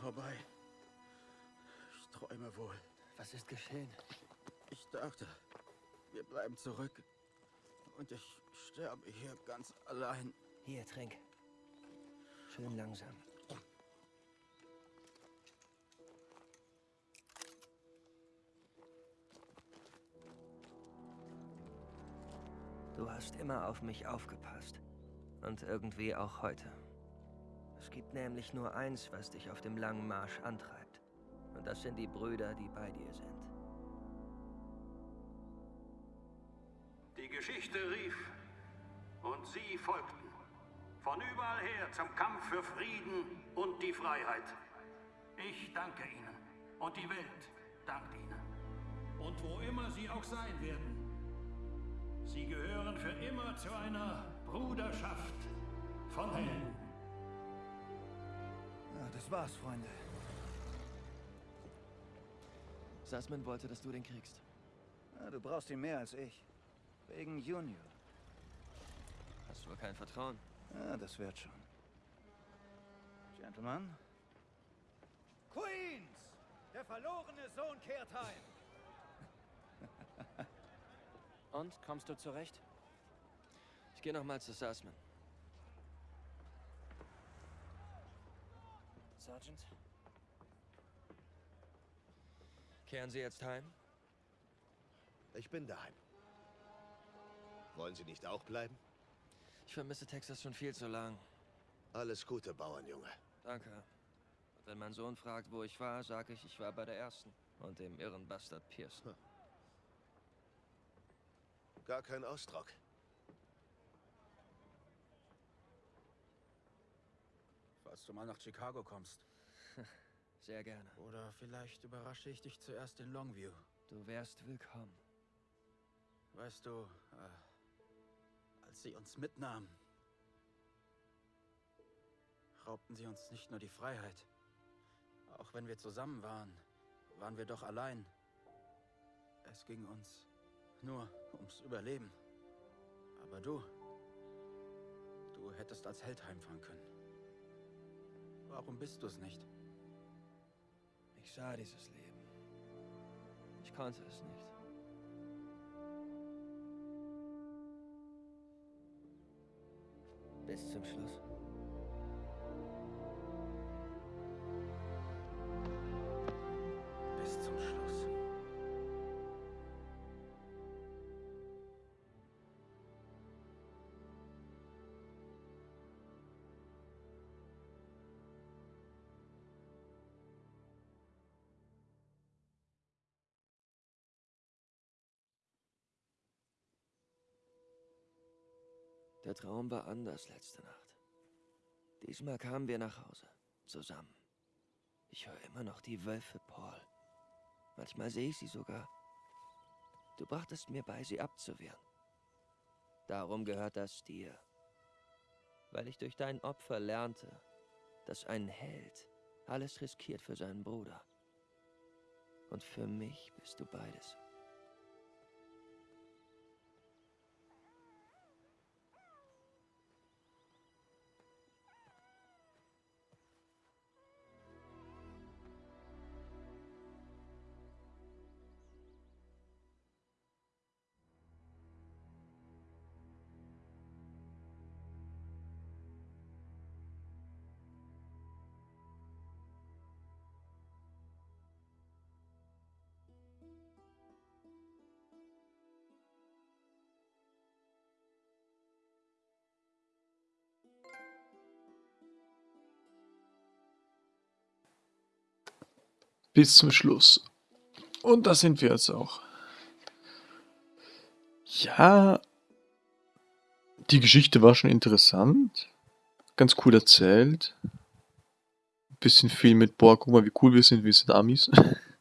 Vorbei. Ich träume wohl. Was ist geschehen? Ich dachte, wir bleiben zurück. Und ich sterbe hier ganz allein. Hier, trink. Schön langsam. Du hast immer auf mich aufgepasst. Und irgendwie auch heute. Gibt nämlich nur eins, was dich auf dem langen Marsch antreibt. Und das sind die Brüder, die bei dir sind. Die Geschichte rief und sie folgten. Von überall her zum Kampf für Frieden und die Freiheit. Ich danke Ihnen und die Welt dankt Ihnen. Und wo immer Sie auch sein werden, Sie gehören für immer zu einer Bruderschaft von Helden. Das war's, Freunde. Sussman wollte, dass du den kriegst. Ja, du brauchst ihn mehr als ich. Wegen Junior. Hast du wohl kein Vertrauen? Ja, das wird schon. Gentlemen? Queens! Der verlorene Sohn kehrt heim! Und, kommst du zurecht? Ich gehe nochmal zu Sussman. Sergeant? Kehren Sie jetzt heim? Ich bin daheim. Wollen Sie nicht auch bleiben? Ich vermisse Texas schon viel zu lang. Alles Gute, Bauernjunge. Danke. Und wenn mein Sohn fragt, wo ich war, sage ich, ich war bei der ersten. Und dem irren Bastard Pearson. Gar kein Ausdruck. Falls du mal nach Chicago kommst. Sehr gerne. Oder vielleicht überrasche ich dich zuerst in Longview. Du wärst willkommen. Weißt du, äh, als sie uns mitnahmen, raubten sie uns nicht nur die Freiheit. Auch wenn wir zusammen waren, waren wir doch allein. Es ging uns nur ums Überleben. Aber du, du hättest als Held heimfahren können. Warum bist du es nicht? Ich sah dieses Leben. Ich konnte es nicht. Bis zum Schluss. Der Traum war anders letzte Nacht. Diesmal kamen wir nach Hause. Zusammen. Ich höre immer noch die Wölfe, Paul. Manchmal sehe ich sie sogar. Du brachtest mir bei, sie abzuwehren. Darum gehört das dir. Weil ich durch dein Opfer lernte, dass ein Held alles riskiert für seinen Bruder. Und für mich bist du beides. Bis zum Schluss. Und da sind wir jetzt auch. Ja, die Geschichte war schon interessant. Ganz cool erzählt. Bisschen viel mit, boah, guck mal, wie cool wir sind, wir sind Amis.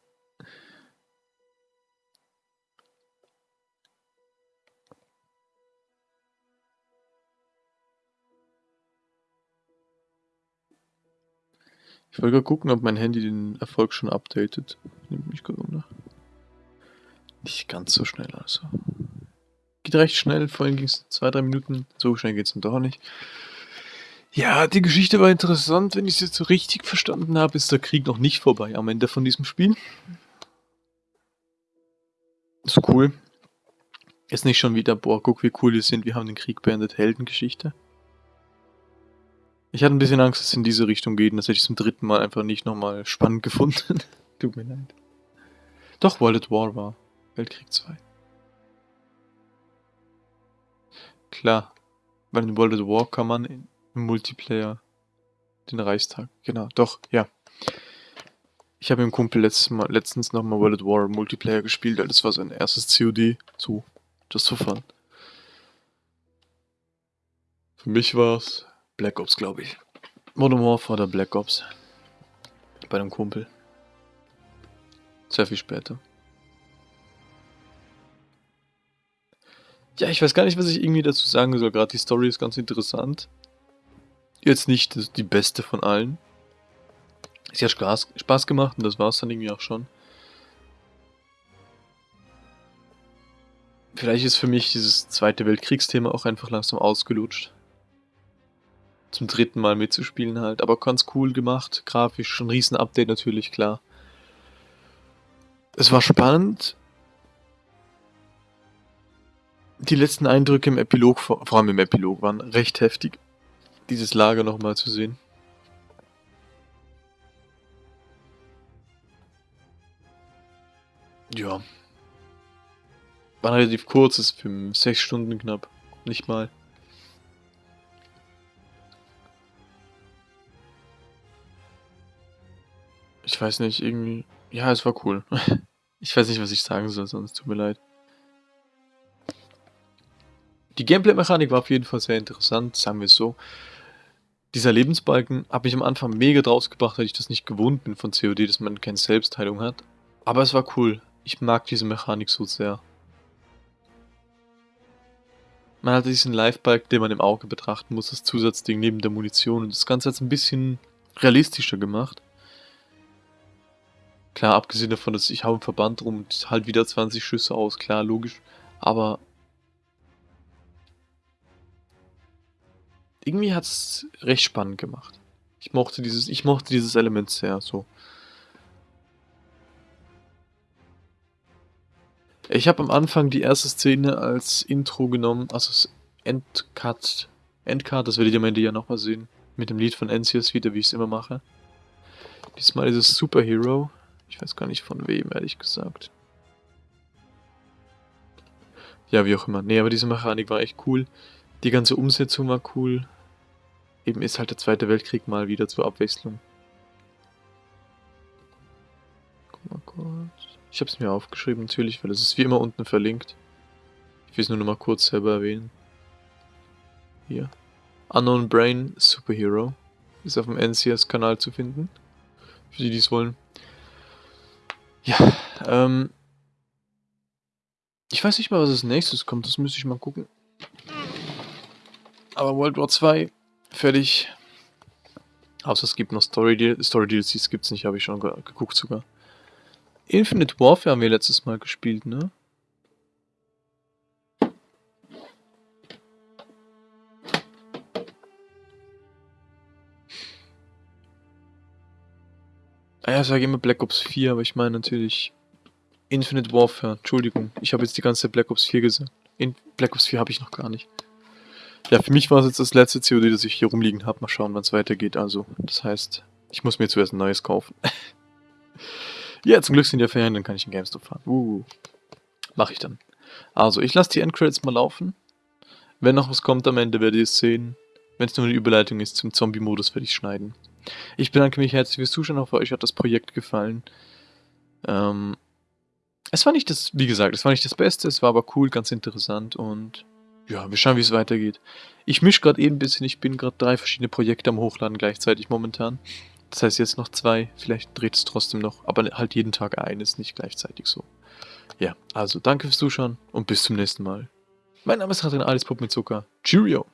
Ich wollte gerade gucken, ob mein Handy den Erfolg schon updatet. Nimmt mich gerade wunder. Nicht ganz so schnell also. Geht recht schnell, vorhin ging es zwei, drei Minuten. So schnell geht es dann doch nicht. Ja, die Geschichte war interessant. Wenn ich es jetzt so richtig verstanden habe, ist der Krieg noch nicht vorbei am Ende von diesem Spiel. Ist cool. Ist nicht schon wieder, boah, guck wie cool wir sind, wir haben den Krieg beendet, Heldengeschichte. Ich hatte ein bisschen Angst, dass es in diese Richtung geht und das hätte ich zum dritten Mal einfach nicht nochmal spannend gefunden. Tut mir leid. Doch, World at War war. Weltkrieg 2. Klar, weil in World at War kann man im Multiplayer den Reichstag. Genau, doch, ja. Ich habe mit dem Kumpel letztes Mal, letztens nochmal World at War Multiplayer gespielt, weil das war sein erstes COD. So, das zu fahren. Für mich war es Black Ops, glaube ich. Modern Warfare oder Black Ops. Bei einem Kumpel. Sehr viel später. Ja, ich weiß gar nicht, was ich irgendwie dazu sagen soll. Gerade die Story ist ganz interessant. Jetzt nicht die beste von allen. Sie hat Spaß, Spaß gemacht und das war es dann irgendwie auch schon. Vielleicht ist für mich dieses Zweite Weltkriegsthema auch einfach langsam ausgelutscht zum dritten Mal mitzuspielen halt. Aber ganz cool gemacht, grafisch, schon ein riesen Update natürlich, klar. Es war spannend. Die letzten Eindrücke im Epilog, vor allem im Epilog, waren recht heftig. Dieses Lager nochmal zu sehen. Ja. War relativ kurz, ist für sechs Stunden knapp. Nicht mal. Ich weiß nicht, irgendwie... Ja, es war cool. ich weiß nicht, was ich sagen soll, sonst tut mir leid. Die Gameplay-Mechanik war auf jeden Fall sehr interessant, sagen wir es so. Dieser Lebensbalken hat mich am Anfang mega draus gebracht, weil ich das nicht gewohnt bin von COD, dass man keine Selbstheilung hat. Aber es war cool. Ich mag diese Mechanik so sehr. Man hatte diesen Live-Balken, den man im Auge betrachten muss, das Zusatzding neben der Munition. Und das Ganze hat es ein bisschen realistischer gemacht. Klar, abgesehen davon, dass ich habe einen Verband rum und halt wieder 20 Schüsse aus, klar, logisch. Aber irgendwie hat es recht spannend gemacht. Ich mochte dieses, ich mochte dieses Element sehr, so. Ich habe am Anfang die erste Szene als Intro genommen, also das Endcut, Endcut, das werdet ihr am Ende ja nochmal sehen, mit dem Lied von NCS wieder, wie ich es immer mache. Diesmal ist es Superhero, ich weiß gar nicht von wem, ehrlich gesagt. Ja, wie auch immer. Nee, aber diese Mechanik war echt cool. Die ganze Umsetzung war cool. Eben ist halt der Zweite Weltkrieg mal wieder zur Abwechslung. Guck mal kurz. Ich habe es mir aufgeschrieben natürlich, weil es ist wie immer unten verlinkt. Ich will es nur noch mal kurz selber erwähnen. Hier. Unknown Brain Superhero. Ist auf dem NCS-Kanal zu finden. Für die, die es wollen. Ja, ähm. Ich weiß nicht mal, was als nächstes kommt, das müsste ich mal gucken. Aber World War 2, fertig. Außer es gibt noch Story, DLCs, Story DLCs gibt es nicht, habe ich schon geguckt sogar. Infinite Warfare haben wir letztes Mal gespielt, ne? Ja, ich sage immer Black Ops 4, aber ich meine natürlich Infinite Warfare. Entschuldigung, ich habe jetzt die ganze Black Ops 4 gesagt. In Black Ops 4 habe ich noch gar nicht. Ja, für mich war es jetzt das letzte COD, das ich hier rumliegen habe. Mal schauen, wann es weitergeht. Also, das heißt, ich muss mir zuerst ein neues kaufen. ja, zum Glück sind ja Ferien, dann kann ich in GameStop fahren. Uh, mache ich dann. Also, ich lasse die Endcredits mal laufen. Wenn noch was kommt am Ende, werdet ihr es sehen. Wenn es nur eine Überleitung ist zum Zombie-Modus, werde ich schneiden. Ich bedanke mich herzlich fürs Zuschauen, hoffe euch hat das Projekt gefallen. Ähm, es war nicht das, wie gesagt, es war nicht das Beste, es war aber cool, ganz interessant und ja, wir schauen, wie es weitergeht. Ich mische gerade eben ein bisschen, ich bin gerade drei verschiedene Projekte am Hochladen gleichzeitig momentan. Das heißt jetzt noch zwei, vielleicht dreht es trotzdem noch, aber halt jeden Tag eines, nicht gleichzeitig so. Ja, also danke fürs Zuschauen und bis zum nächsten Mal. Mein Name ist Radrin Alice Pop mit Zucker. Cheerio!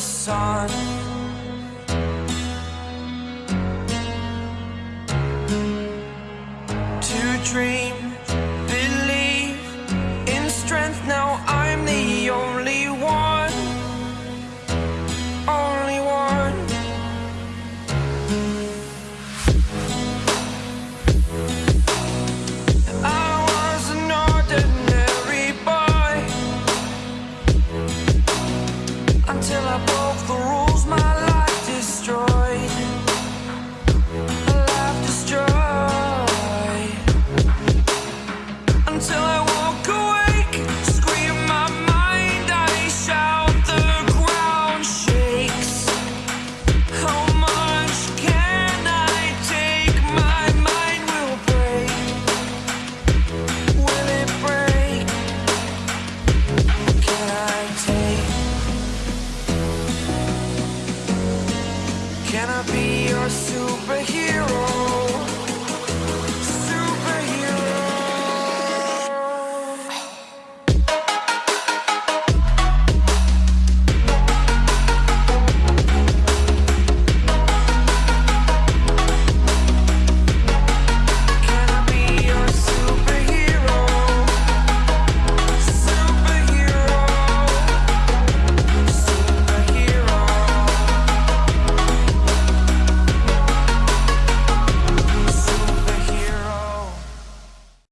Sun.